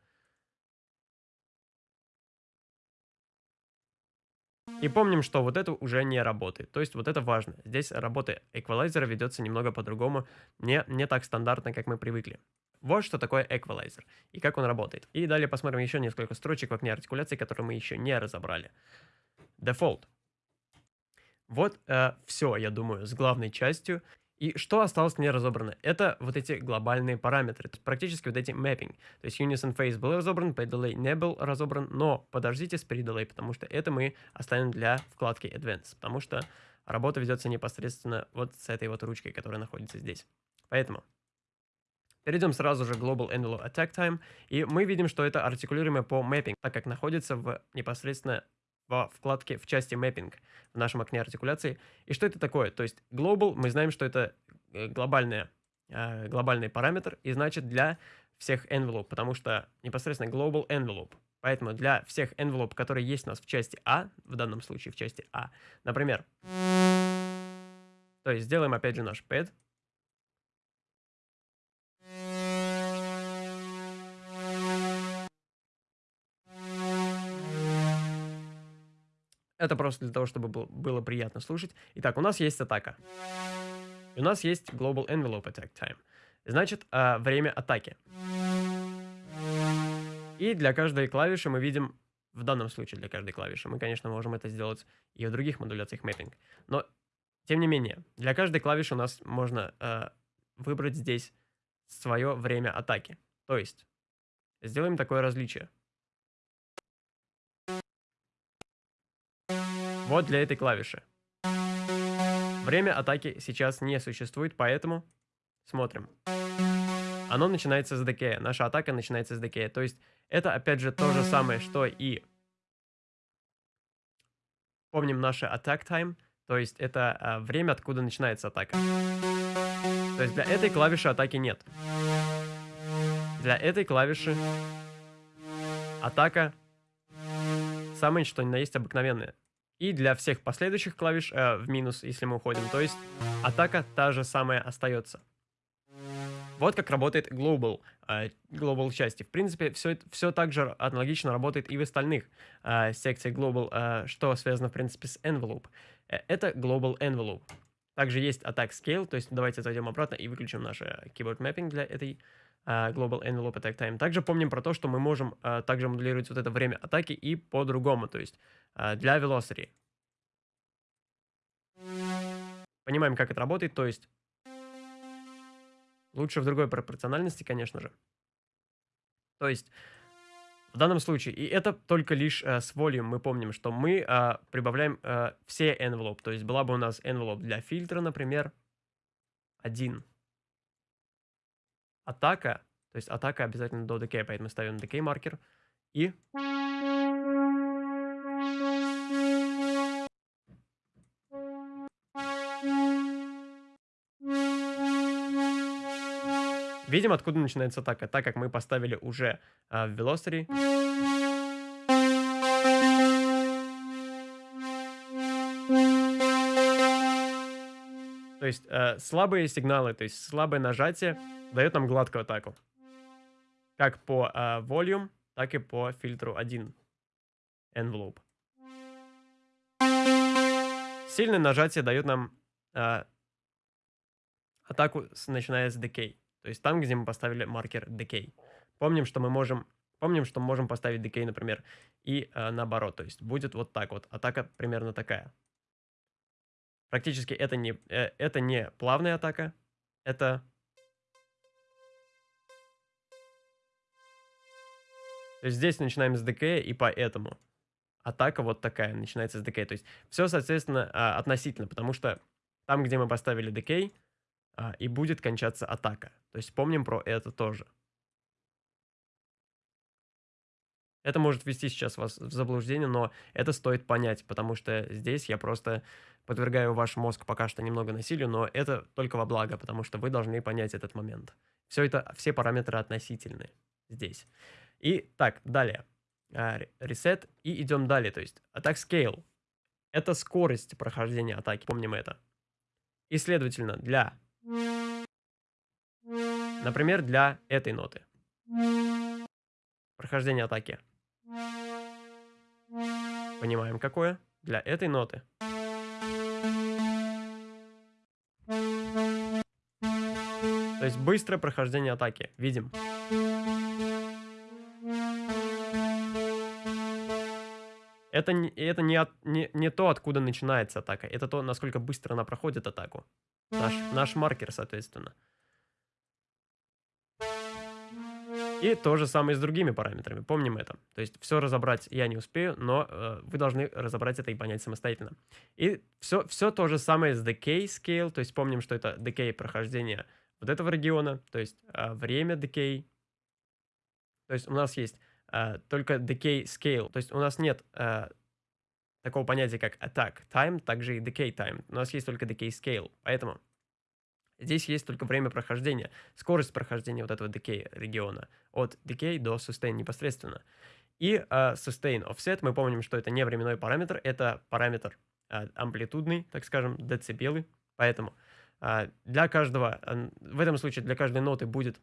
И помним, что вот это уже не работает. То есть вот это важно. Здесь работа эквалайзера ведется немного по-другому, не, не так стандартно, как мы привыкли. Вот что такое эквалайзер и как он работает. И далее посмотрим еще несколько строчек в окне артикуляции, которые мы еще не разобрали. Default. Вот э, все, я думаю, с главной частью. И что осталось не разобрано? Это вот эти глобальные параметры, практически вот эти mapping. То есть unison phase был разобран, predelay не был разобран, но подождите с predelay, потому что это мы оставим для вкладки advanced, потому что работа ведется непосредственно вот с этой вот ручкой, которая находится здесь. Поэтому перейдем сразу же Global Envelope Attack Time, и мы видим, что это артикулируемое по mapping, так как находится в непосредственно во вкладке в части Mapping в нашем окне артикуляции. И что это такое? То есть Global, мы знаем, что это э, глобальная, э, глобальный параметр, и значит для всех envelope, потому что непосредственно Global Envelope. Поэтому для всех envelope, которые есть у нас в части А, в данном случае в части А, например, То есть сделаем опять же наш pad. Это просто для того, чтобы было приятно слушать. Итак, у нас есть атака. У нас есть Global Envelope Attack Time. Значит, э, время атаки. И для каждой клавиши мы видим, в данном случае для каждой клавиши, мы, конечно, можем это сделать и в других модуляциях mapping. Но, тем не менее, для каждой клавиши у нас можно э, выбрать здесь свое время атаки. То есть, сделаем такое различие. Вот для этой клавиши. Время атаки сейчас не существует, поэтому смотрим. Оно начинается с декея. Наша атака начинается с декея. То есть это опять же то же самое, что и... Помним наше attack time. То есть это а, время, откуда начинается атака. То есть для этой клавиши атаки нет. Для этой клавиши атака самое что ни на есть обыкновенная. И для всех последующих клавиш э, в минус, если мы уходим. То есть атака та же самая остается. Вот как работает Global, э, Global части. В принципе, все, все так же аналогично работает и в остальных э, секциях Global, э, что связано, в принципе, с Envelope. Э, это Global Envelope. Также есть Attack Scale, то есть давайте зайдем обратно и выключим наш Keyboard Mapping для этой Global Envelope Attack Time. Также помним про то, что мы можем uh, также моделировать вот это время атаки и по-другому, то есть uh, для Velocity. Понимаем, как это работает, то есть лучше в другой пропорциональности, конечно же. То есть в данном случае, и это только лишь э, с volume, мы помним, что мы э, прибавляем э, все envelope. То есть была бы у нас envelope для фильтра, например, один. Атака, то есть атака обязательно до decay, поэтому ставим decay маркер. И Видим, откуда начинается атака, так как мы поставили уже э, в Velocity. То есть э, слабые сигналы, то есть слабое нажатие дает нам гладкую атаку. Как по э, volume, так и по фильтру 1 envelope. Сильное нажатие дает нам э, атаку, начиная с decay. То есть там, где мы поставили маркер decay. Помним, что мы можем, помним, что мы можем поставить decay, например, и э, наоборот. То есть будет вот так вот. Атака примерно такая. Практически это не, э, это не плавная атака. Это... То есть здесь начинаем с decay, и поэтому атака вот такая, начинается с decay. То есть все, соответственно, а, относительно, потому что там, где мы поставили decay, а, и будет кончаться атака. То есть помним про это тоже. Это может ввести сейчас вас в заблуждение, но это стоит понять, потому что здесь я просто подвергаю ваш мозг пока что немного насилию, но это только во благо, потому что вы должны понять этот момент. Все это, все параметры относительны здесь. И так, далее. А, и идем далее, то есть Attack Scale. Это скорость прохождения атаки, помним это. И следовательно, для Например, для этой ноты. Прохождение атаки. Понимаем, какое? Для этой ноты. То есть быстрое прохождение атаки. Видим. Это, это не, от, не, не то, откуда начинается атака. Это то, насколько быстро она проходит атаку. Наш, наш маркер, соответственно. И то же самое с другими параметрами, помним это. То есть все разобрать я не успею, но э, вы должны разобрать это и понять самостоятельно. И все, все то же самое с decay scale, то есть помним, что это decay прохождения вот этого региона, то есть э, время decay. То есть у нас есть э, только decay scale, то есть у нас нет э, такого понятия, как attack time, также и decay time. У нас есть только decay scale, поэтому Здесь есть только время прохождения, скорость прохождения вот этого decay региона. От decay до sustain непосредственно. И uh, sustain offset, мы помним, что это не временной параметр, это параметр uh, амплитудный, так скажем, децибелы. Поэтому а, для каждого, в этом случае для каждой ноты будет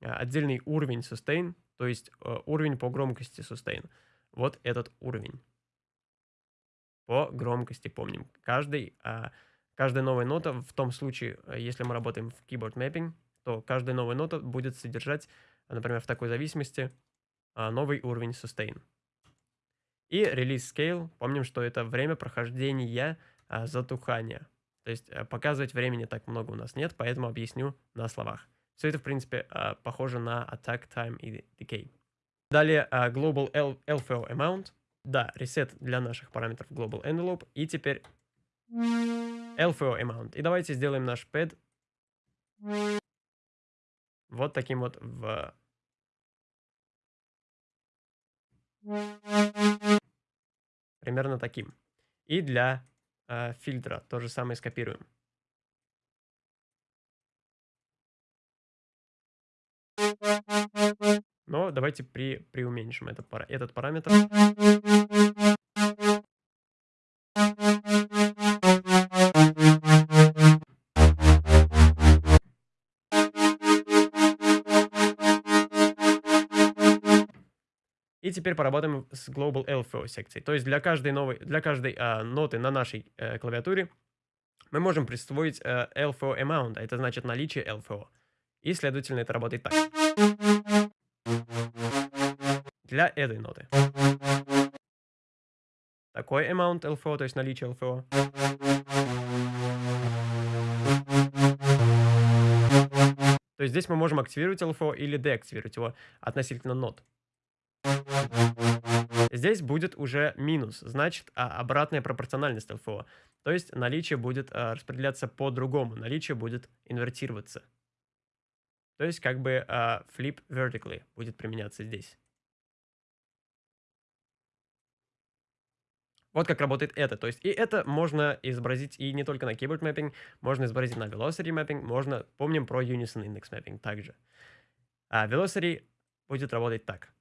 а, отдельный уровень sustain, то есть э, уровень по громкости sustain. Вот этот уровень. По громкости помним. Каждый, а, каждая новая нота, в том случае, э, если мы работаем в keyboard mapping, то каждая новая нота будет содержать, например, в такой зависимости, новый уровень sustain. И release scale, помним, что это время прохождения затухания. То есть э, показывать времени так много у нас нет, поэтому объясню на словах. Все это, в принципе, э, похоже на attack time и decay. Далее э, global LFO amount. Да, reset для наших параметров global envelope. И теперь LFO amount. И давайте сделаем наш pad вот таким вот в... Примерно таким. И для э, фильтра. То же самое скопируем. Но давайте при, приуменьшим это, этот параметр. И теперь поработаем с Global LFO секцией. То есть для каждой, новой, для каждой а, ноты на нашей э, клавиатуре мы можем присвоить э, LFO amount, а это значит наличие LFO. И, следовательно, это работает так. Для этой ноты. Такой amount LFO, то есть наличие LFO. То есть здесь мы можем активировать LFO или деактивировать его относительно нот. Здесь будет уже минус, значит а, обратная пропорциональность ЛФО. То есть наличие будет а, распределяться по-другому, наличие будет инвертироваться. То есть как бы а, flip vertically будет применяться здесь. Вот как работает это. То есть и это можно изобразить и не только на keyboard mapping, можно изобразить на velocity mapping, можно, помним про unison index mapping также. А velocity будет работать так.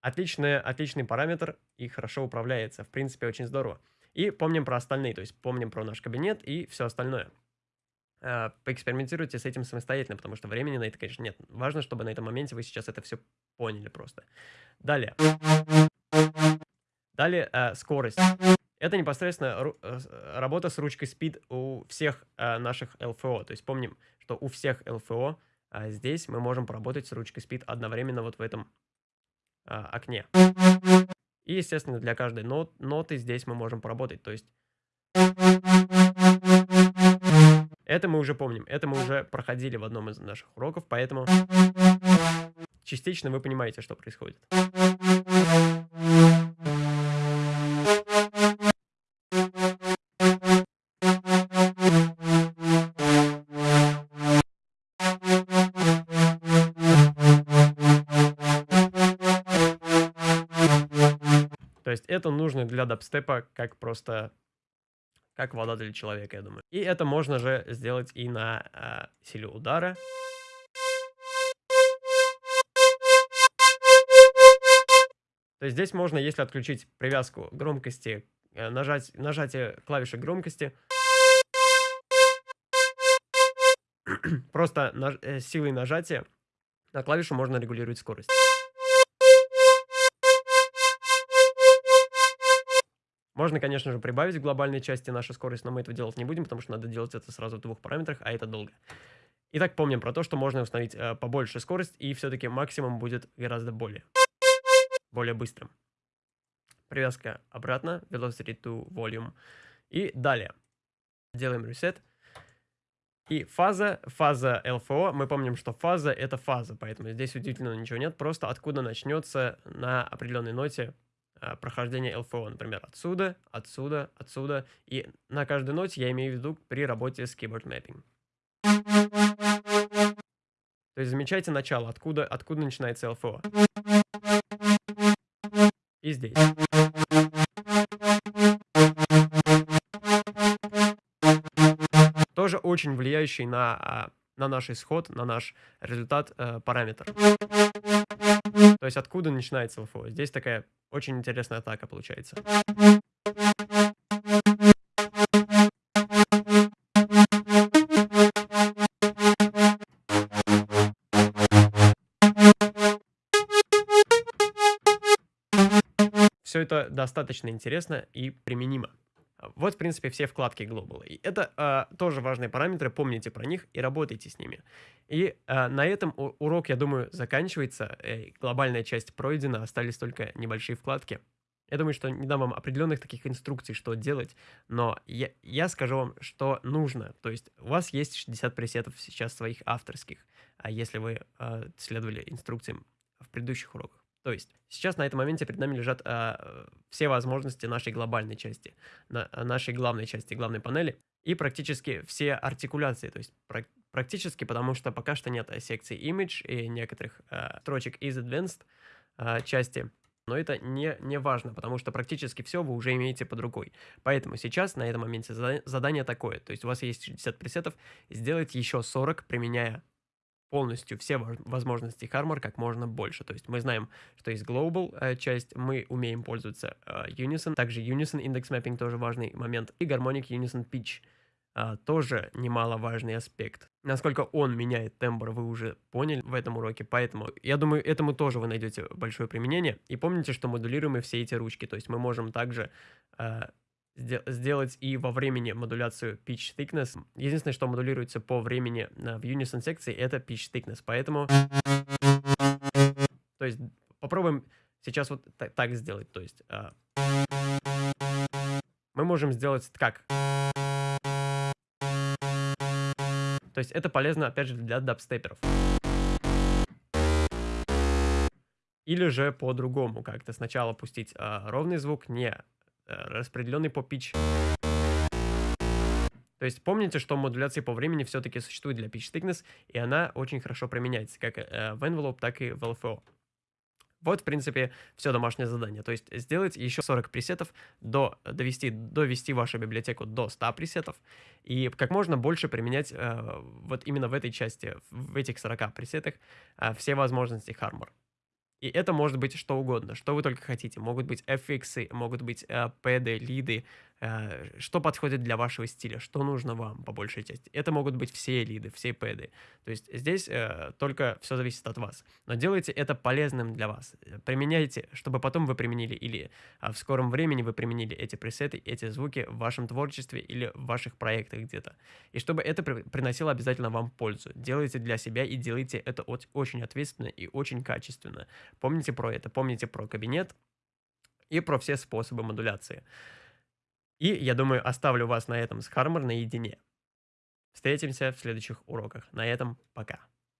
Отличный, отличный параметр и хорошо управляется. В принципе, очень здорово. И помним про остальные, то есть помним про наш кабинет и все остальное. А, поэкспериментируйте с этим самостоятельно, потому что времени на это, конечно, нет. Важно, чтобы на этом моменте вы сейчас это все поняли просто. Далее. Далее э, скорость. Это непосредственно э, работа с ручкой Speed у всех э, наших LFO. То есть помним, что у всех LFO э, здесь мы можем поработать с ручкой Speed одновременно вот в этом а, окне. И, естественно, для каждой нот, ноты здесь мы можем поработать. То есть это мы уже помним, это мы уже проходили в одном из наших уроков, поэтому частично вы понимаете, что происходит. То есть это нужно для дабстепа как просто как вода для человека, я думаю. И это можно же сделать и на э, силе удара. То есть здесь можно, если отключить привязку громкости, э, нажать, нажатие клавиши громкости, просто наж, э, силой нажатия на клавишу можно регулировать скорость. Можно, конечно же, прибавить в глобальной части нашу скорость, но мы этого делать не будем, потому что надо делать это сразу в двух параметрах, а это долго. Итак, помним про то, что можно установить э, побольше скорость, и все-таки максимум будет гораздо более, более быстрым. Привязка обратно, velocity to volume. И далее. Делаем reset. И фаза, фаза LFO, мы помним, что фаза это фаза, поэтому здесь удивительно ничего нет, просто откуда начнется на определенной ноте Э, прохождения LFO, например, отсюда, отсюда, отсюда. И на каждой ноте я имею в виду при работе с keyboard mapping. То есть замечайте начало, откуда, откуда начинается LFO. И здесь. Тоже очень влияющий на, а, на наш исход, на наш результат э, параметр. Есть откуда начинается LFO? Здесь такая очень интересная атака получается. Все это достаточно интересно и применимо. Вот, в принципе, все вкладки Global. И это э, тоже важные параметры, помните про них и работайте с ними. И э, на этом урок, я думаю, заканчивается. Э, глобальная часть пройдена, остались только небольшие вкладки. Я думаю, что не дам вам определенных таких инструкций, что делать, но я, я скажу вам, что нужно. То есть у вас есть 60 пресетов сейчас своих авторских, а если вы э, следовали инструкциям в предыдущих уроках. То есть сейчас на этом моменте перед нами лежат э, все возможности нашей глобальной части, на, нашей главной части, главной панели, и практически все артикуляции, то есть про, практически, потому что пока что нет секции Image и некоторых э, строчек из Advanced э, части, но это не, не важно, потому что практически все вы уже имеете под рукой. Поэтому сейчас на этом моменте задание такое, то есть у вас есть 60 пресетов, сделайте еще 40, применяя полностью все возможности Harmor как можно больше. То есть мы знаем, что есть Global э, часть, мы умеем пользоваться э, Unison, также Unison Index Mapping тоже важный момент, и Harmonic Unison Pitch э, тоже немаловажный аспект. Насколько он меняет тембр, вы уже поняли в этом уроке, поэтому я думаю, этому тоже вы найдете большое применение. И помните, что модулируем все эти ручки, то есть мы можем также сделать и во времени модуляцию pitch thickness. Единственное, что модулируется по времени в unison секции, это pitch thickness. Поэтому, то есть попробуем сейчас вот так, сделать. То есть uh, мы можем сделать как. То есть это полезно, опять же, для дабстеперов. Или же по-другому как-то сначала пустить uh, ровный звук, не Э, распределенный по pitch. То есть помните, что модуляция по времени все-таки существует для pitch thickness, и она очень хорошо применяется как э, в envelope, так и в LFO. Вот, в принципе, все домашнее задание. То есть сделать еще 40 пресетов, до, довести, довести вашу библиотеку до 100 пресетов, и как можно больше применять э, вот именно в этой части, в этих 40 пресетах, э, все возможности Harmor. И это может быть что угодно, что вы только хотите. Могут быть FX, могут быть э, лиды, что подходит для вашего стиля, что нужно вам по большей части. Это могут быть все лиды, все пэды. То есть здесь э, только все зависит от вас. Но делайте это полезным для вас. Применяйте, чтобы потом вы применили или э, в скором времени вы применили эти пресеты, эти звуки в вашем творчестве или в ваших проектах где-то. И чтобы это при приносило обязательно вам пользу. Делайте для себя и делайте это очень ответственно и очень качественно. Помните про это, помните про кабинет и про все способы модуляции. И, я думаю, оставлю вас на этом с Хармор наедине. Встретимся в следующих уроках. На этом пока.